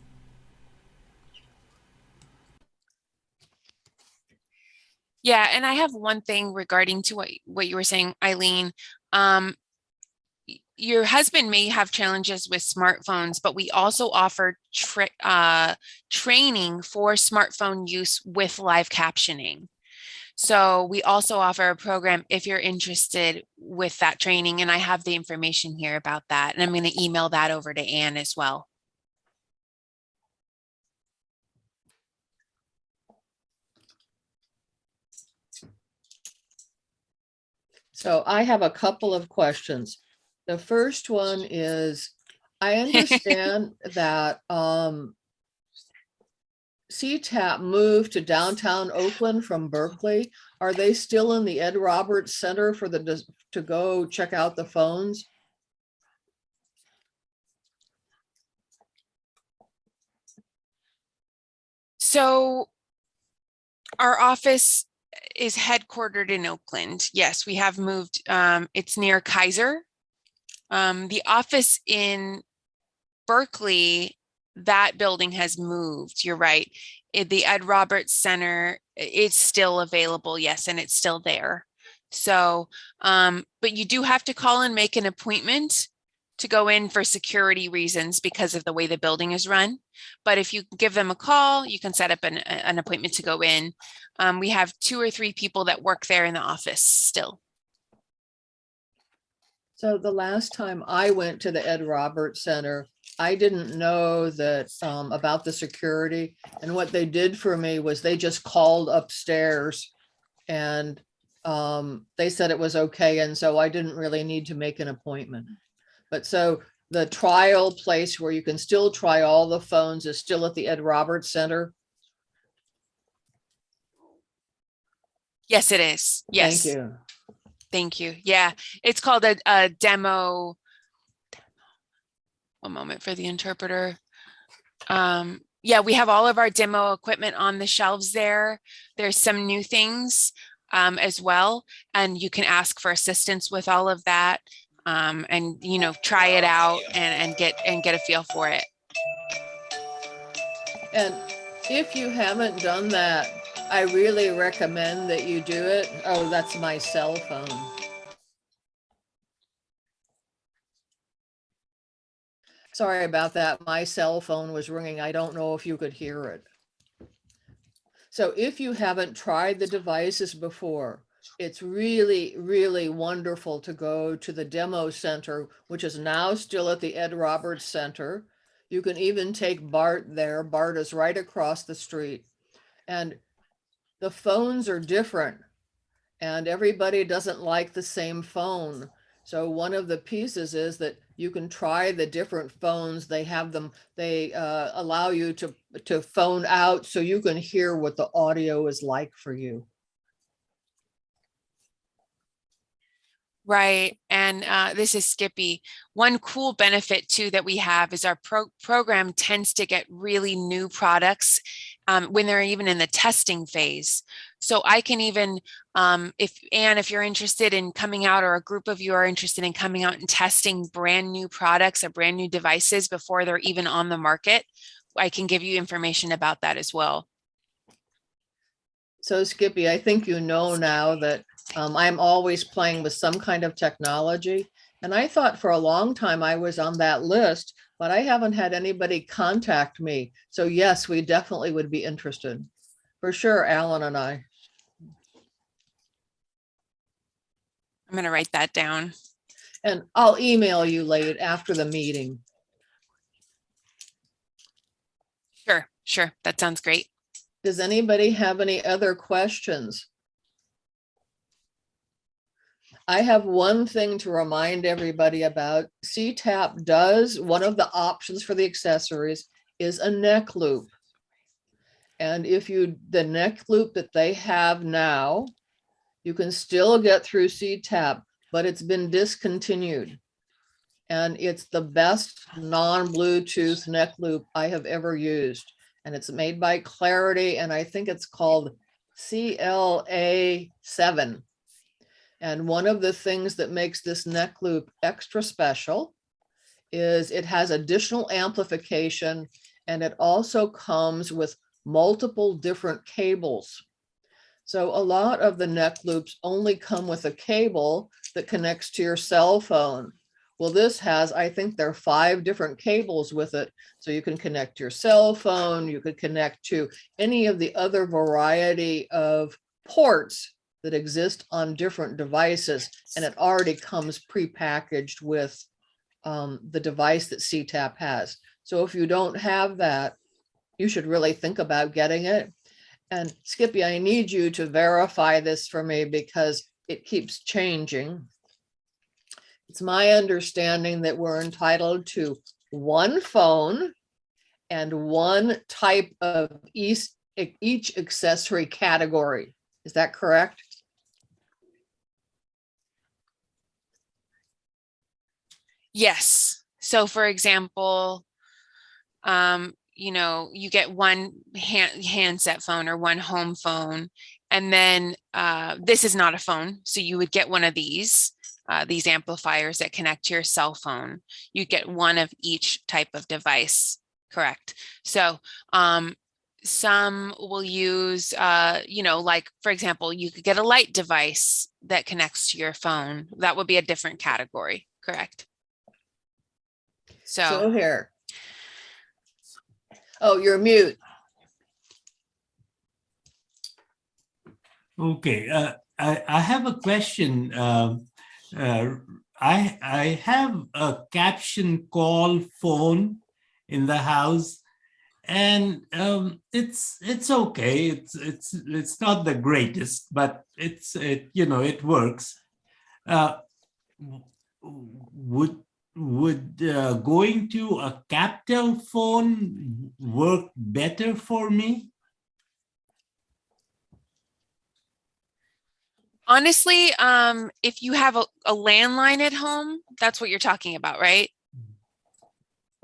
Yeah, and I have one thing regarding to what what you were saying, Eileen. Um, your husband may have challenges with smartphones, but we also offer tra- uh, training for smartphone use with live captioning. So we also offer a program if you're interested with that training, and I have the information here about that, and I'm going to email that over to Anne as well. so I have a couple of questions. The first one is, I understand that um CTAP moved to downtown Oakland from Berkeley. Are they still in the Ed Roberts Center for the, to go check out the phones? So our office is headquartered in Oakland. Yes, we have moved. Um, it's near Kaiser. Um, the office in Berkeley, that building has moved. You're right. It- the Ed Roberts Center, is still available. Yes, and it's still there. So, um, but you do have to call and make an appointment to go in for security reasons because of the way the building is run. But if you give them a call, you can set up an, an appointment to go in. Um, we have two or three people that work there in the office still. So the last time I went to the Ed Roberts Center, I didn't know that um about the security. And what they did for me was they just called upstairs and um they said it was okay. And so I didn't really need to make an appointment. But so the trial place where you can still try all the phones is still at the Ed Roberts Center? Yes, it is. Yes. Thank you. Thank you. Yeah, it's called a, a demo. One moment for the interpreter. Um, yeah, we have all of our demo equipment on the shelves there. There's some new things um, as well, and you can ask for assistance with all of that. Um, and you know, try it out and, and get and get a feel for it. And if you haven't done that, I really recommend that you do it. Oh, that's my cell phone. Sorry about that. My cell phone was ringing. I don't know if you could hear it. So if you haven't tried the devices before, it's really, really wonderful to go to the demo center, which is now still at the Ed Roberts Center. You can even take Bart there. Bart is right across the street. And the phones are different and everybody doesn't like the same phone. So one of the pieces is that you can try the different phones. They have them, they uh, allow you to, to phone out so you can hear what the audio is like for you. Right. And uh, this is Skippy. One cool benefit too that we have is our pro program tends to get really new products um, when they're even in the testing phase. So I can even, um, if Anne, if you're interested in coming out or a group of you are interested in coming out and testing brand new products or brand new devices before they're even on the market, I can give you information about that as well. So Skippy, I think you know now that um, I'm always playing with some kind of technology. And I thought for a long time I was on that list, but I haven't had anybody contact me. So yes, we definitely would be interested. For sure, Alan and I. I'm going to write that down. And I'll email you late after the meeting. Sure, sure. That sounds great. Does anybody have any other questions? I have one thing to remind everybody about. CTAP does, one of the options for the accessories is a neck loop. And if you, the neck loop that they have now, you can still get through CTAP, but it's been discontinued. And it's the best non-Bluetooth neck loop I have ever used. And it's made by Clarity, and I think it's called CLA seven. And one of the things that makes this neck loop extra special is it has additional amplification and it also comes with multiple different cables. So a lot of the neck loops only come with a cable that connects to your cell phone. Well, this has, I think there are five different cables with it. So you can connect your cell phone, you could connect to any of the other variety of ports that exist on different devices, and it already comes prepackaged with um, the device that CTAP has. So if you don't have that, you should really think about getting it. And Skippy, I need you to verify this for me because it keeps changing. It's my understanding that we're entitled to one phone and one type of each, each accessory category. Is that correct? Yes. So for example, um, you know, you get one hand, handset phone or one home phone, and then uh, this is not a phone. So you would get one of these, uh, these amplifiers that connect to your cell phone. You get one of each type of device, correct? So um, some will use, uh, you know, like, for example, you could get a light device that connects to your phone. That would be a different category, correct? So So, here. Oh, you're mute. Okay, uh, I, I have a question. Um, uh, I, I have a caption call phone in the house and um, it's it's okay. It's it's it's not the greatest, but it's it you know it works. Uh, would would uh, going to a Captel phone work better for me? Honestly, um, if you have a, a landline at home, that's what you're talking about, right?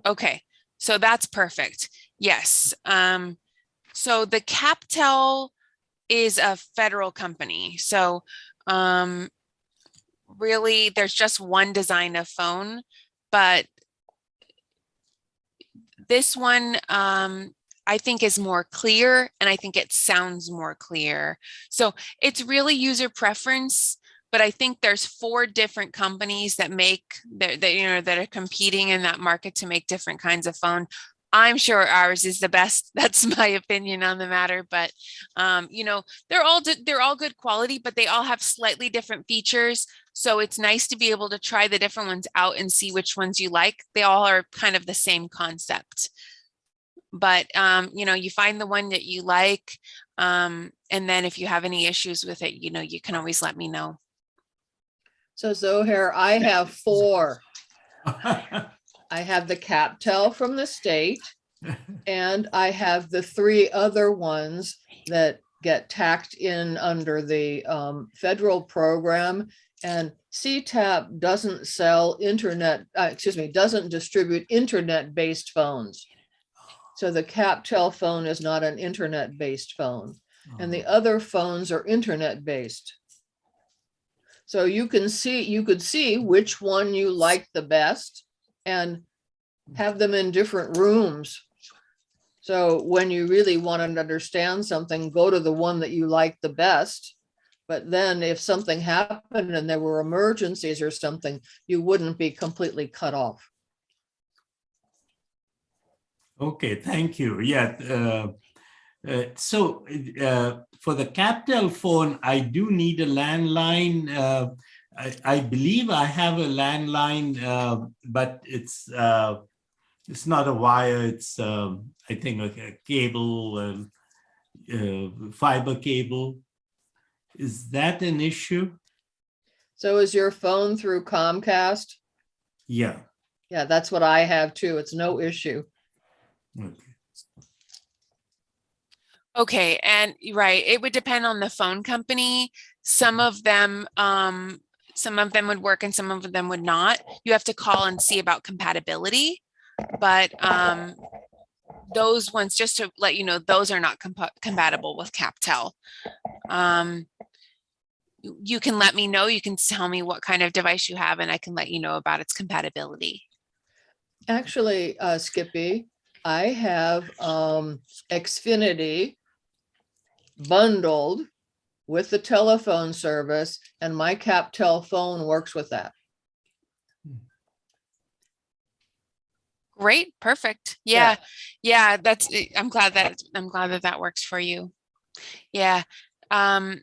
Okay, so that's perfect. Yes. Um, so the CapTel is a federal company. So um, really, there's just one design of phone, but this one um, I think is more clear and I think it sounds more clear. So it's really user preference, but I think there's four different companies that make that, that you know that are competing in that market to make different kinds of phone. I'm sure ours is the best. That's my opinion on the matter, but um, you know, they're all they're all good quality, but they all have slightly different features. So it's nice to be able to try the different ones out and see which ones you like. They all are kind of the same concept. But um, you know, you find the one that you like, um, and then if you have any issues with it, you know, you can always let me know. So Zohair, I have four. I have the CapTel from the state. And I have the three other ones that get tacked in under the um, federal program. And CTAP doesn't sell internet, uh, excuse me, doesn't distribute internet-based phones. So the CapTel phone is not an internet-based phone. And the other phones are internet-based. So you can see, you could see which one you like the best and have them in different rooms. So when you really want to understand something, go to the one that you like the best. But then if something happened and there were emergencies or something, you wouldn't be completely cut off. Okay, thank you. Yeah. uh, uh, So uh, for the CapTel phone, I do need a landline. uh, I I believe I have a landline, uh, but it's uh, it's not a wire. It's, um, I think, like a cable, um, fiber cable. Is that an issue? So is your phone through Comcast? Yeah. Yeah, that's what I have too. It's no issue. Okay. Okay, and right, it would depend on the phone company. Some of them, um, some of them would work and some of them would not. You have to call and see about compatibility. But um, those ones, just to let you know, those are not compa- compatible with CapTel. Um, you- you can let me know, you can tell me what kind of device you have and I can let you know about its compatibility. Actually, uh, Skippy, I have, um, Xfinity bundled with the telephone service and my CapTel phone works with that. Great, perfect. Yeah. Yeah, yeah, that's, eh, I'm glad that, I'm glad that that works for you. Yeah, um,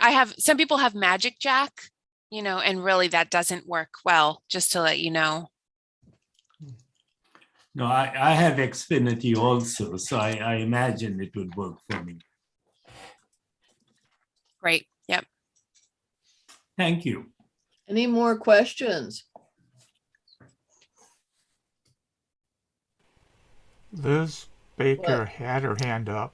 I have, some people have Magic Jack, you know, and really that doesn't work well, just to let you know. Hmm. No, I, I have Xfinity also, so I, I imagine it would work for me. Great, yep. Thank you. Any more questions? Liz Baker had her hand up.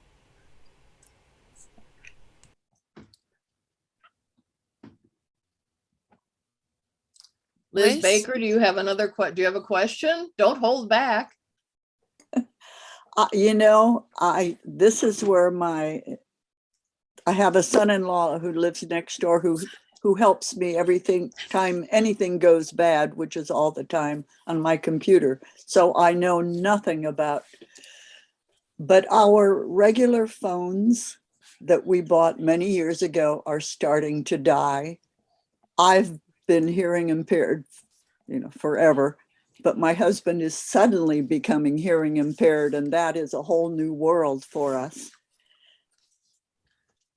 Liz? Baker, do you have another do you have a question? Don't hold back. Uh, you know, I, this is where my, I have a son-in-law who lives next door who, who helps me everything, time anything goes bad, which is all the time on my computer. So I know nothing about, but our regular phones that we bought many years ago are starting to die. I've been hearing impaired, you know, forever but my husband is suddenly becoming hearing impaired and that is a whole new world for us.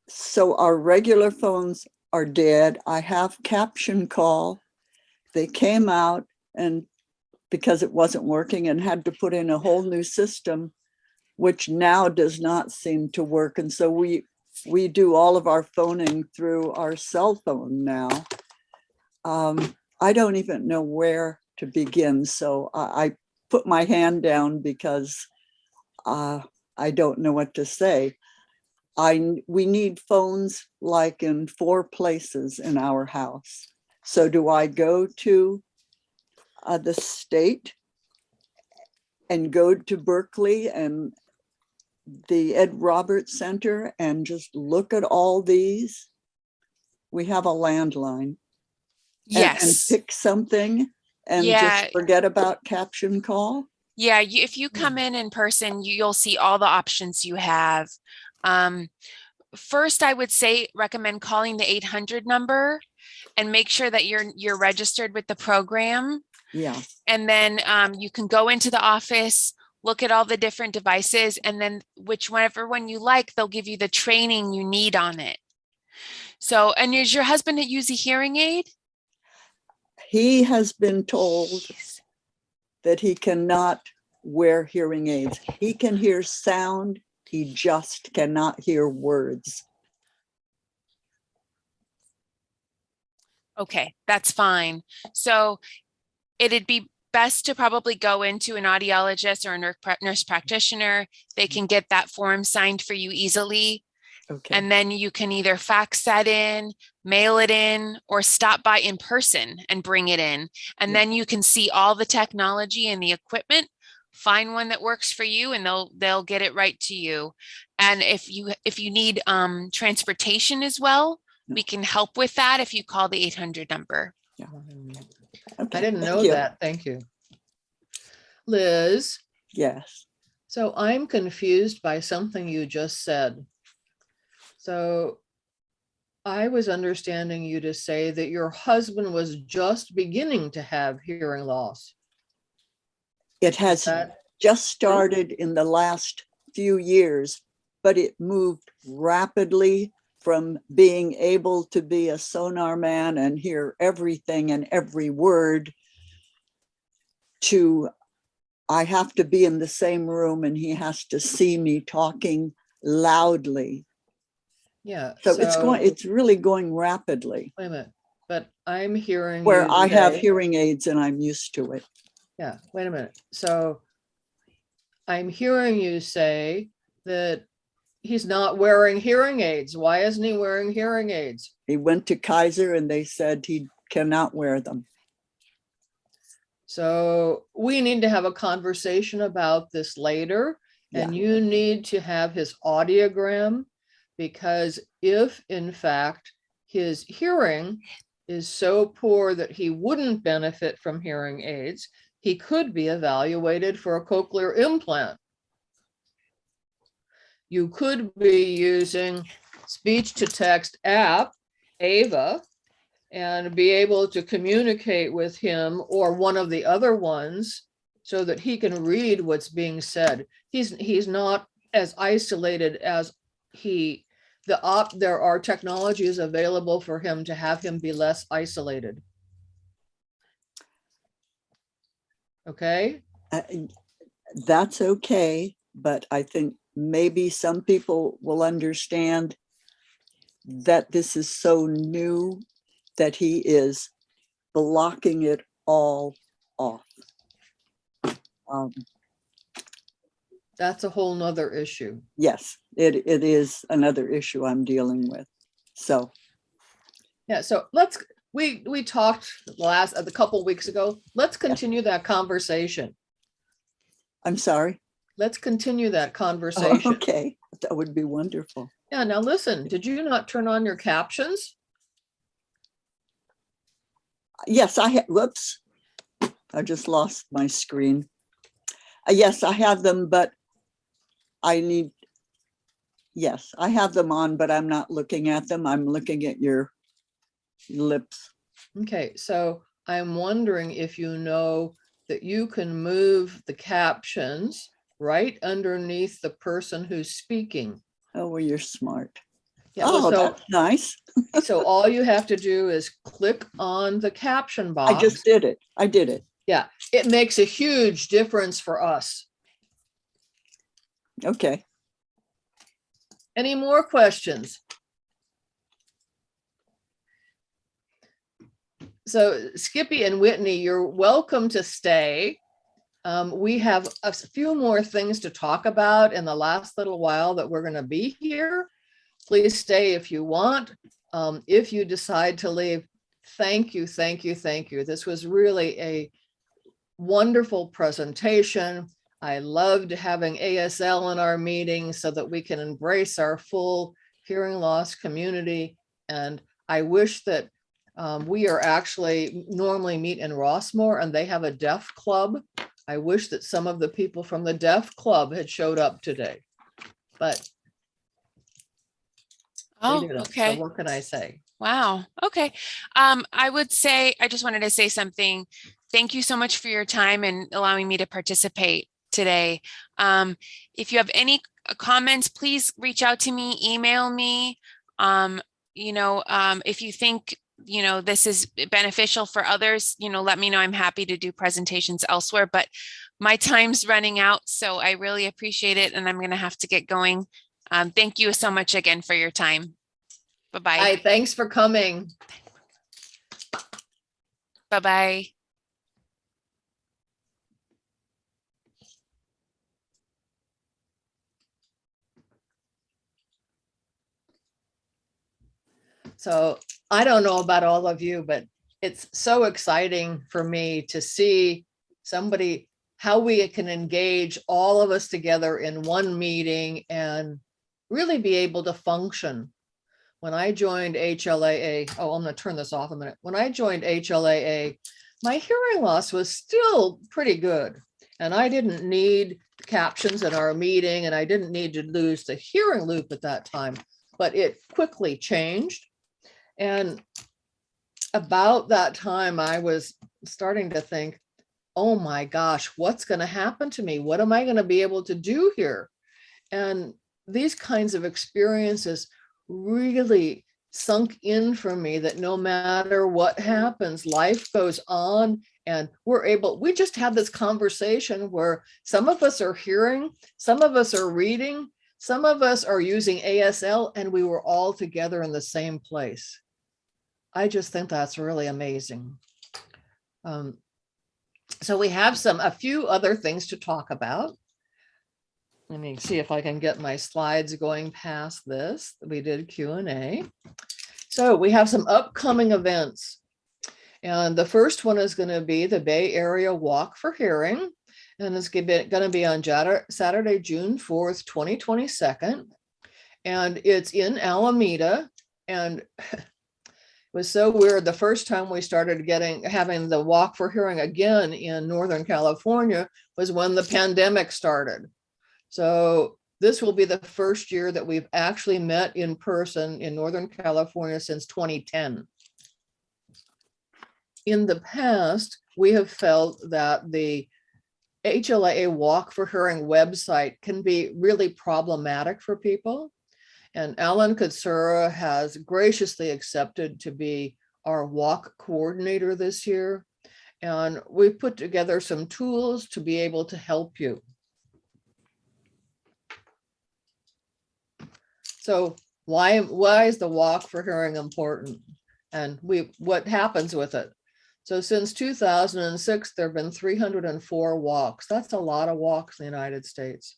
So our regular phones are dead. I have CaptionCall. They came out and because it wasn't working and had to put in a whole new system, which now does not seem to work. And so we, we do all of our phoning through our cell phone now. Um, I don't even know where to begin. So I, I put my hand down because uh, I don't know what to say. I, we need phones like in four places in our house. So do I go to uh, the state and go to Berkeley and the Ed Roberts Center and just look at all these? We have a landline. And- And Yes. pick something and Yeah. just forget about CaptionCall? Yeah, you, if you come in in person, you, you'll see all the options you have. Um, first, I would say recommend calling the 800 number and make sure that you're you're registered with the program. Yeah, And then um, you can go into the office, look at all the different devices, and then whichever one you like, they'll give you the training you need on it. So, and is your husband use a hearing aid? He has been told that he cannot wear hearing aids. He can hear sound, he just cannot hear words. Okay, that's fine. So it'd be best to probably go into an audiologist or a nurse nurse practitioner. They can get that form signed for you easily. Okay, And then you can either fax that in, mail it in, or stop by in person and bring it in. And Yeah. then you can see all the technology and the equipment. Find one that works for you and they'll they'll get it right to you. And if you if you need um transportation as well, we can help with that if you call the 800 number. I okay, didn't thank know you. that. Thank you. Liz, Yes, so I'm confused by something you just said. So I was understanding you to say that your husband was just beginning to have hearing loss. it has That, just started in the last few years, but it moved rapidly from being able to be a sonar man and hear everything and every word to I have to be in the same room and he has to see me talking loudly. Yeah. So it's going, it's really going rapidly Wait a minute, but I'm hearing. where I have hearing aids and I'm used to it. Yeah, wait a minute. So I'm hearing you say that he's not wearing hearing aids. Why isn't he wearing hearing aids? He went to Kaiser and they said he cannot wear them. So we need to have a conversation about this later. And you need to have his audiogram because if in fact his hearing is so poor that he wouldn't benefit from hearing aids, he could be evaluated for a cochlear implant. You could be using speech to text app, Ava, and be able to communicate with him or one of the other ones so that he can read what's being said. He's, he's not as isolated as he, the op, there are technologies available for him to have him be less isolated. Okay, Uh, That's okay, but I think maybe some people will understand that this is so new that he is blocking it all off. Um, that's a whole nother issue. Yes, it, it is another issue I'm dealing with. So, Yeah, so let's, we, we talked last, a couple weeks ago. Let's continue that conversation. I'm sorry. Let's continue that Oh, conversation. Okay, that would be wonderful. Yeah, now listen, did you not turn on your captions? Yes, I have, whoops. I just lost my screen. Uh, Yes, I have them, but I need, yes, I have them on, but I'm not looking at them. I'm looking at your lips. Okay, so I'm wondering if you know that you can move the captions right underneath the person who's speaking. Oh, well, you're smart. Yeah, Oh, so, that's nice. so all you have to do is click on the caption box. I just did it. I did it. Yeah, it makes a huge difference for us. Okay. Any more questions? so Skippy and Whitney, you're welcome to stay. Um, we have a few more things to talk about in the last little while that we're gonna be here. Please stay if you want. Um, if you decide to leave, thank you, thank you, thank you. This was really a wonderful presentation. I loved having ASL in our meetings so that we can embrace our full hearing loss community. And I wish that um, we are actually normally meet in Rossmoor and they have a deaf club. I wish that some of the people from the deaf club had showed up today. But Oh, didn't. So okay. What can I say? Wow. Okay. Um, I would say, I just wanted to say something. Thank you so much for your time and allowing me to participate today. Um, if you have any uh, comments, please reach out to me, email me. Um, you know, um, if you think, you know, this is beneficial for others, you know, let me know. I'm happy to do presentations elsewhere, but my time's running out, so I really appreciate it and I'm going to have to get going. Um, thank you so much again for your time. Bye-bye. Hi, thanks for coming. Bye-bye. So I don't know about all of you, but it's so exciting for me to see somebody, how we can engage all of us together in one meeting and really be able to function. When I joined HLAA, oh, I'm gonna turn this off a minute. When I joined HLAA, my hearing loss was still pretty good. And I didn't need captions in our meeting and I didn't need to lose the hearing loop at that time, but it quickly changed. And about that time, I was starting to think, oh my gosh, what's going to happen to me? What am I going to be able to do here? And these kinds of experiences really sunk in for me that no matter what happens, life goes on and we're able, we just had this conversation where some of us are hearing, some of us are reading, some of us are using ASL and we were all together in the same place. I just think that's really amazing. Um, so we have some, a few other things to talk about. Let me see if I can get my slides going past this. We did Q and A. So we have some upcoming events. And the first one is going to be the Bay Area Walk for Hearing. And it's going to be on Saturday, June 4th, 2022. And it's in Alameda. And it was so weird. The first time we started getting, having the Walk for Hearing again in Northern California was when the pandemic started. So this will be the first year that we've actually met in person in Northern California since 2010. In the past, we have felt that the HLA Walk for Hearing website can be really problematic for people. And Alan Katsura has graciously accepted to be our walk coordinator this year. And we've put together some tools to be able to help you. So why, why is the walk for hearing important? And we, what happens with it? So since 2006, there've been 304 walks. That's a lot of walks in the United States.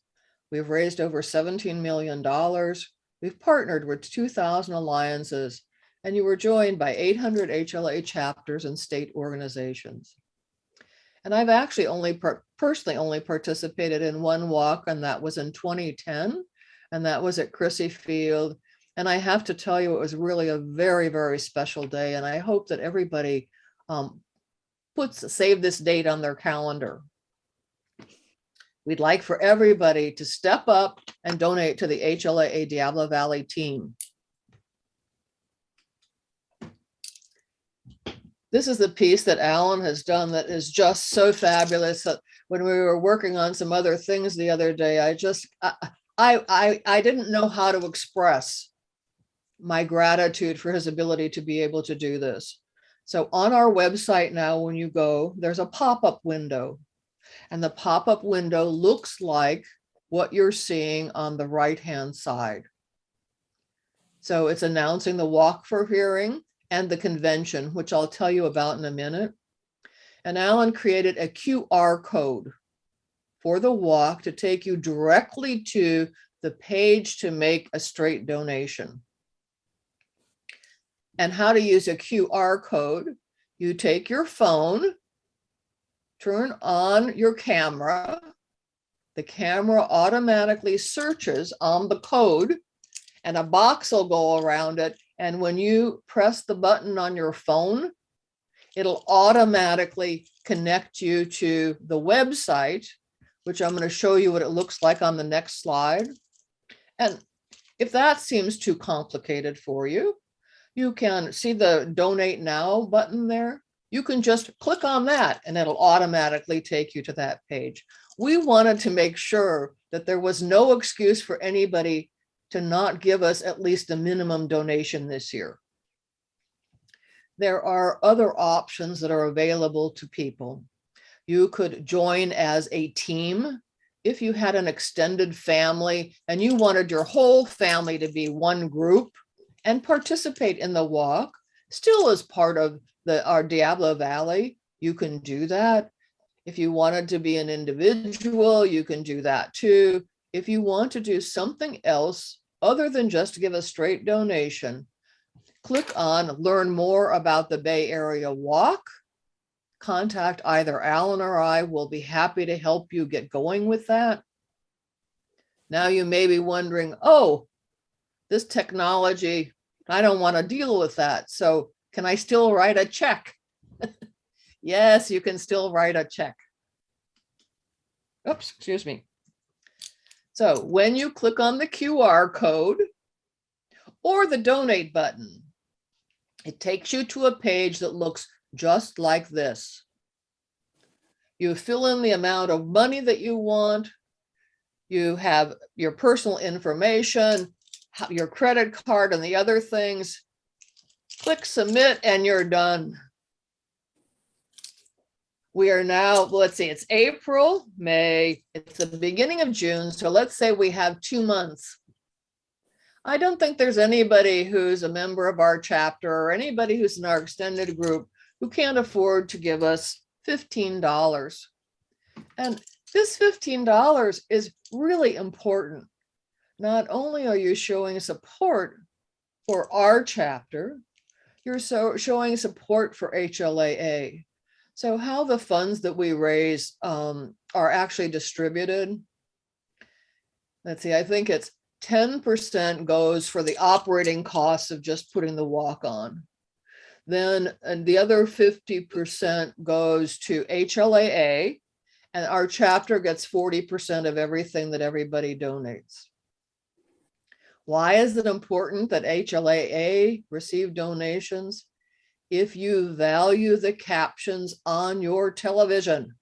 We've raised over $17 million. We've partnered with 2,000 alliances and you were joined by 800 HLA chapters and state organizations. And I've actually only per- personally only participated in one walk and that was in 2010 and that was at Crissy Field. And I have to tell you, it was really a very, very special day. And I hope that everybody um, puts, save this date on their calendar. We'd like for everybody to step up and donate to the HLA Diablo Valley team. This is the piece that Alan has done that is just so fabulous. that When we were working on some other things the other day, I just, I, I, I didn't know how to express my gratitude for his ability to be able to do this. So on our website now, when you go, there's a pop-up window. And the pop-up window looks like what you're seeing on the right-hand side. So it's announcing the walk for hearing and the convention, which I'll tell you about in a minute. And Alan created a QR code for the walk to take you directly to the page to make a straight donation. And how to use a QR code. You take your phone, turn on your camera. The camera automatically searches on the code and a box will go around it. And when you press the button on your phone, it'll automatically connect you to the website, which I'm going to show you what it looks like on the next slide. And if that seems too complicated for you, you can see the donate now button there. You can just click on that and it'll automatically take you to that page. We wanted to make sure that there was no excuse for anybody to not give us at least a minimum donation this year. There are other options that are available to people. You could join as a team. If you had an extended family and you wanted your whole family to be one group and participate in the walk, still as part of the our Diablo Valley, you can do that. If you wanted to be an individual, you can do that too. If you want to do something else other than just give a straight donation, click on learn more about the Bay Area Walk. Contact either Alan or I We'll be happy to help you get going with that. Now you may be wondering, oh, this technology, I don't want to deal with that. So can I still write a check? Yes, you can still write a check. Oops, excuse me. So when you click on the QR code or the donate button, it takes you to a page that looks just like this. You fill in the amount of money that you want. You have your personal information, your credit card and the other things. Click submit and you're done. We are now, let's see, it's April, May, it's the beginning of June. So let's say we have two months. I don't think there's anybody who's a member of our chapter or anybody who's in our extended group who can't afford to give us $15. And this $15 is really important. Not only are you showing support for our chapter, you're so showing support for HLAA. So how the funds that we raise um, are actually distributed. Let's see, I think it's ten percent goes for the operating costs of just putting the walk on. Then and the other fifty percent goes to HLAA. And our chapter gets forty percent of everything that everybody donates. Why is it important that HLAA receive donations? If you value the captions on your television.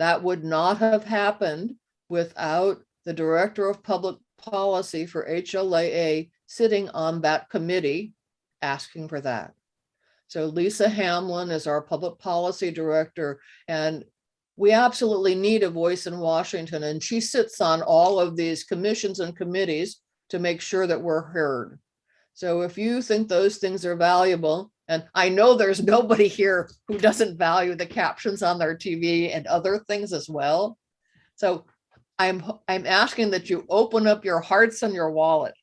That would not have happened without the Director of Public Policy for HLAA sitting on that committee asking for that. So Lisa Hamlin is our Public Policy Director, and we absolutely need a voice in Washington, and she sits on all of these commissions and committees to make sure that we're heard. So if you think those things are valuable, and I know there's nobody here who doesn't value the captions on their TV and other things as well. So I'm, I'm asking that you open up your hearts and your wallet.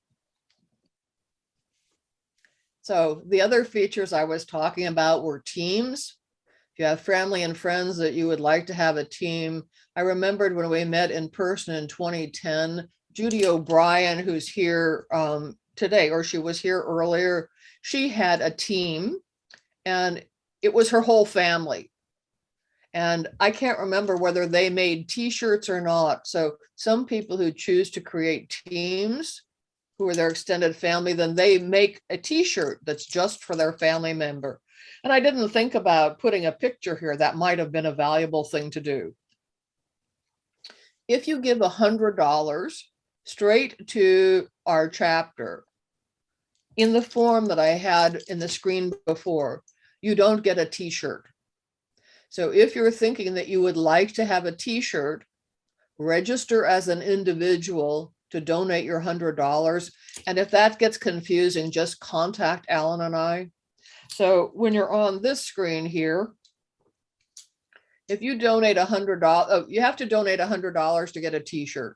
So the other features I was talking about were teams. If you have family and friends that you would like to have a team. I remembered when we met in person in 2010, Judy O'Brien, who's here um, today, or she was here earlier, she had a team and it was her whole family. And I can't remember whether they made t-shirts or not. So some people who choose to create teams who are their extended family, then they make a t-shirt that's just for their family member. And I didn't think about putting a picture here. That might have been a valuable thing to do. If you give a hundred dollars straight to our chapter in the form that I had in the screen before, you don't get a t-shirt. So if you're thinking that you would like to have a t-shirt, register as an individual to donate your hundred dollars. And if that gets confusing, just contact Alan and I. So when you're on this screen here, if you donate a hundred dollars, oh, you have to donate a hundred dollars to get a t-shirt.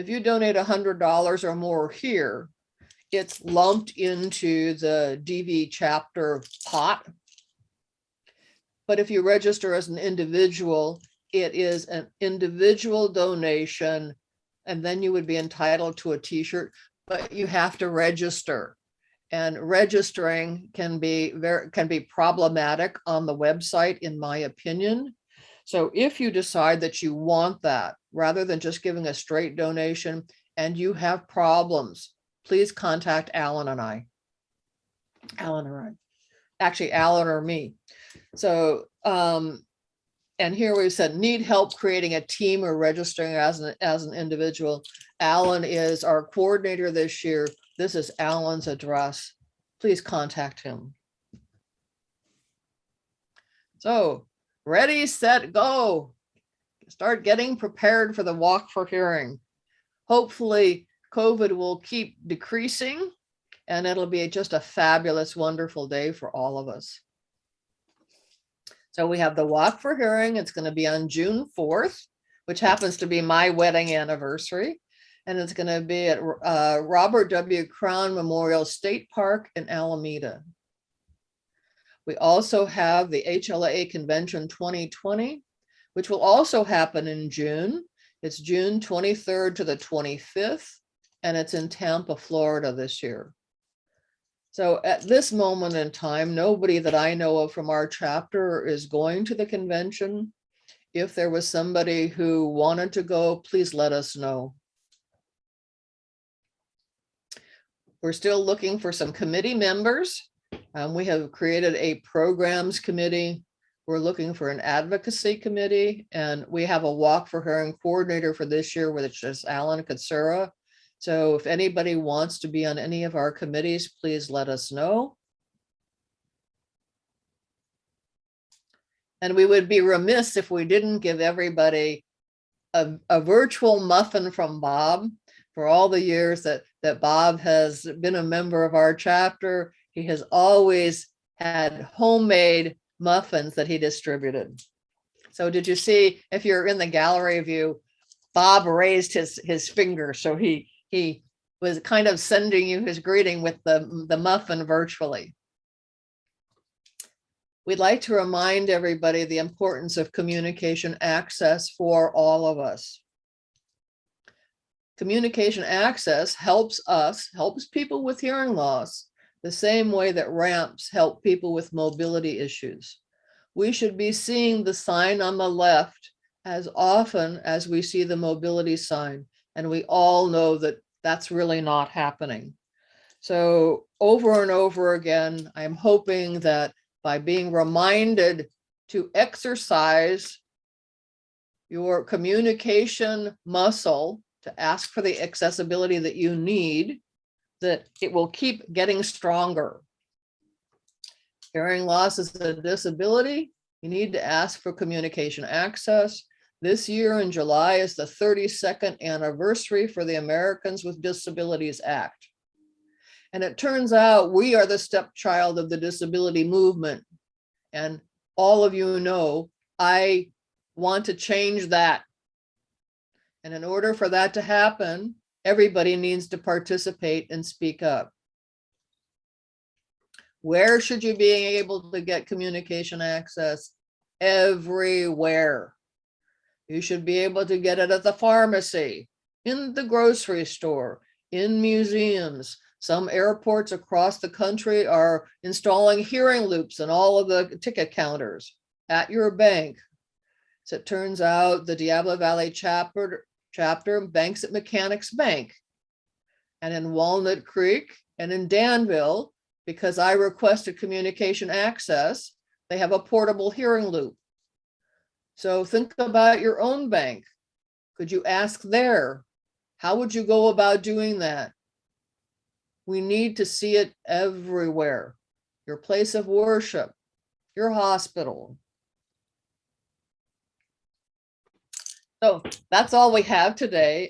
If you donate a hundred dollars or more here, it's lumped into the DV chapter pot. But if you register as an individual, it is an individual donation. And then you would be entitled to a t-shirt, but you have to register. And registering can be very, can be problematic on the website, in my opinion. So if you decide that you want that, rather than just giving a straight donation and you have problems, please contact Alan and I. Alan or I, actually Alan or me. So, um, and here we said, need help creating a team or registering as an, as an individual. Alan is our coordinator this year. This is Alan's address. Please contact him. So, ready, set, go. Start getting prepared for the walk for hearing. Hopefully, COVID will keep decreasing and it'll be just a fabulous, wonderful day for all of us. So we have the walk for hearing. It's going to be on June 4th, which happens to be my wedding anniversary. And it's going to be at uh, Robert W. Crown Memorial State Park in Alameda. We also have the HLA Convention 2020, which will also happen in June. It's June 23rd to the 25th, and it's in Tampa, Florida this year. So at this moment in time, nobody that I know of from our chapter is going to the convention. If there was somebody who wanted to go, please let us know. We're still looking for some committee members. Um, we have created a programs committee. We're looking for an advocacy committee and we have a walk for hearing coordinator for this year, which is Alan Katsura. So if anybody wants to be on any of our committees, please let us know. And we would be remiss if we didn't give everybody a, a virtual muffin from Bob for all the years that, that Bob has been a member of our chapter. He has always had homemade muffins that he distributed. So did you see, if you're in the gallery view, Bob raised his, his finger. So he, he was kind of sending you his greeting with the, the muffin virtually. We'd like to remind everybody the importance of communication access for all of us. Communication access helps us, helps people with hearing loss, the same way that ramps help people with mobility issues. We should be seeing the sign on the left as often as we see the mobility sign. And we all know that that's really not happening. So over and over again, I'm hoping that by being reminded to exercise your communication muscle to ask for the accessibility that you need, that it will keep getting stronger. Hearing loss is a disability. You need to ask for communication access. This year in July is the 32nd anniversary for the Americans with Disabilities Act. And it turns out we are the stepchild of the disability movement. And all of you know, I want to change that. And in order for that to happen, everybody needs to participate and speak up. Where should you be able to get communication access? Everywhere. You should be able to get it at the pharmacy, in the grocery store, in museums. Some airports across the country are installing hearing loops in all of the ticket counters at your bank. So it turns out the Diablo Valley chapter, chapter banks at Mechanics Bank. And in Walnut Creek and in Danville, because I requested communication access, they have a portable hearing loop. So think about your own bank. Could you ask there? How would you go about doing that? We need to see it everywhere. Your place of worship, your hospital. So that's all we have today.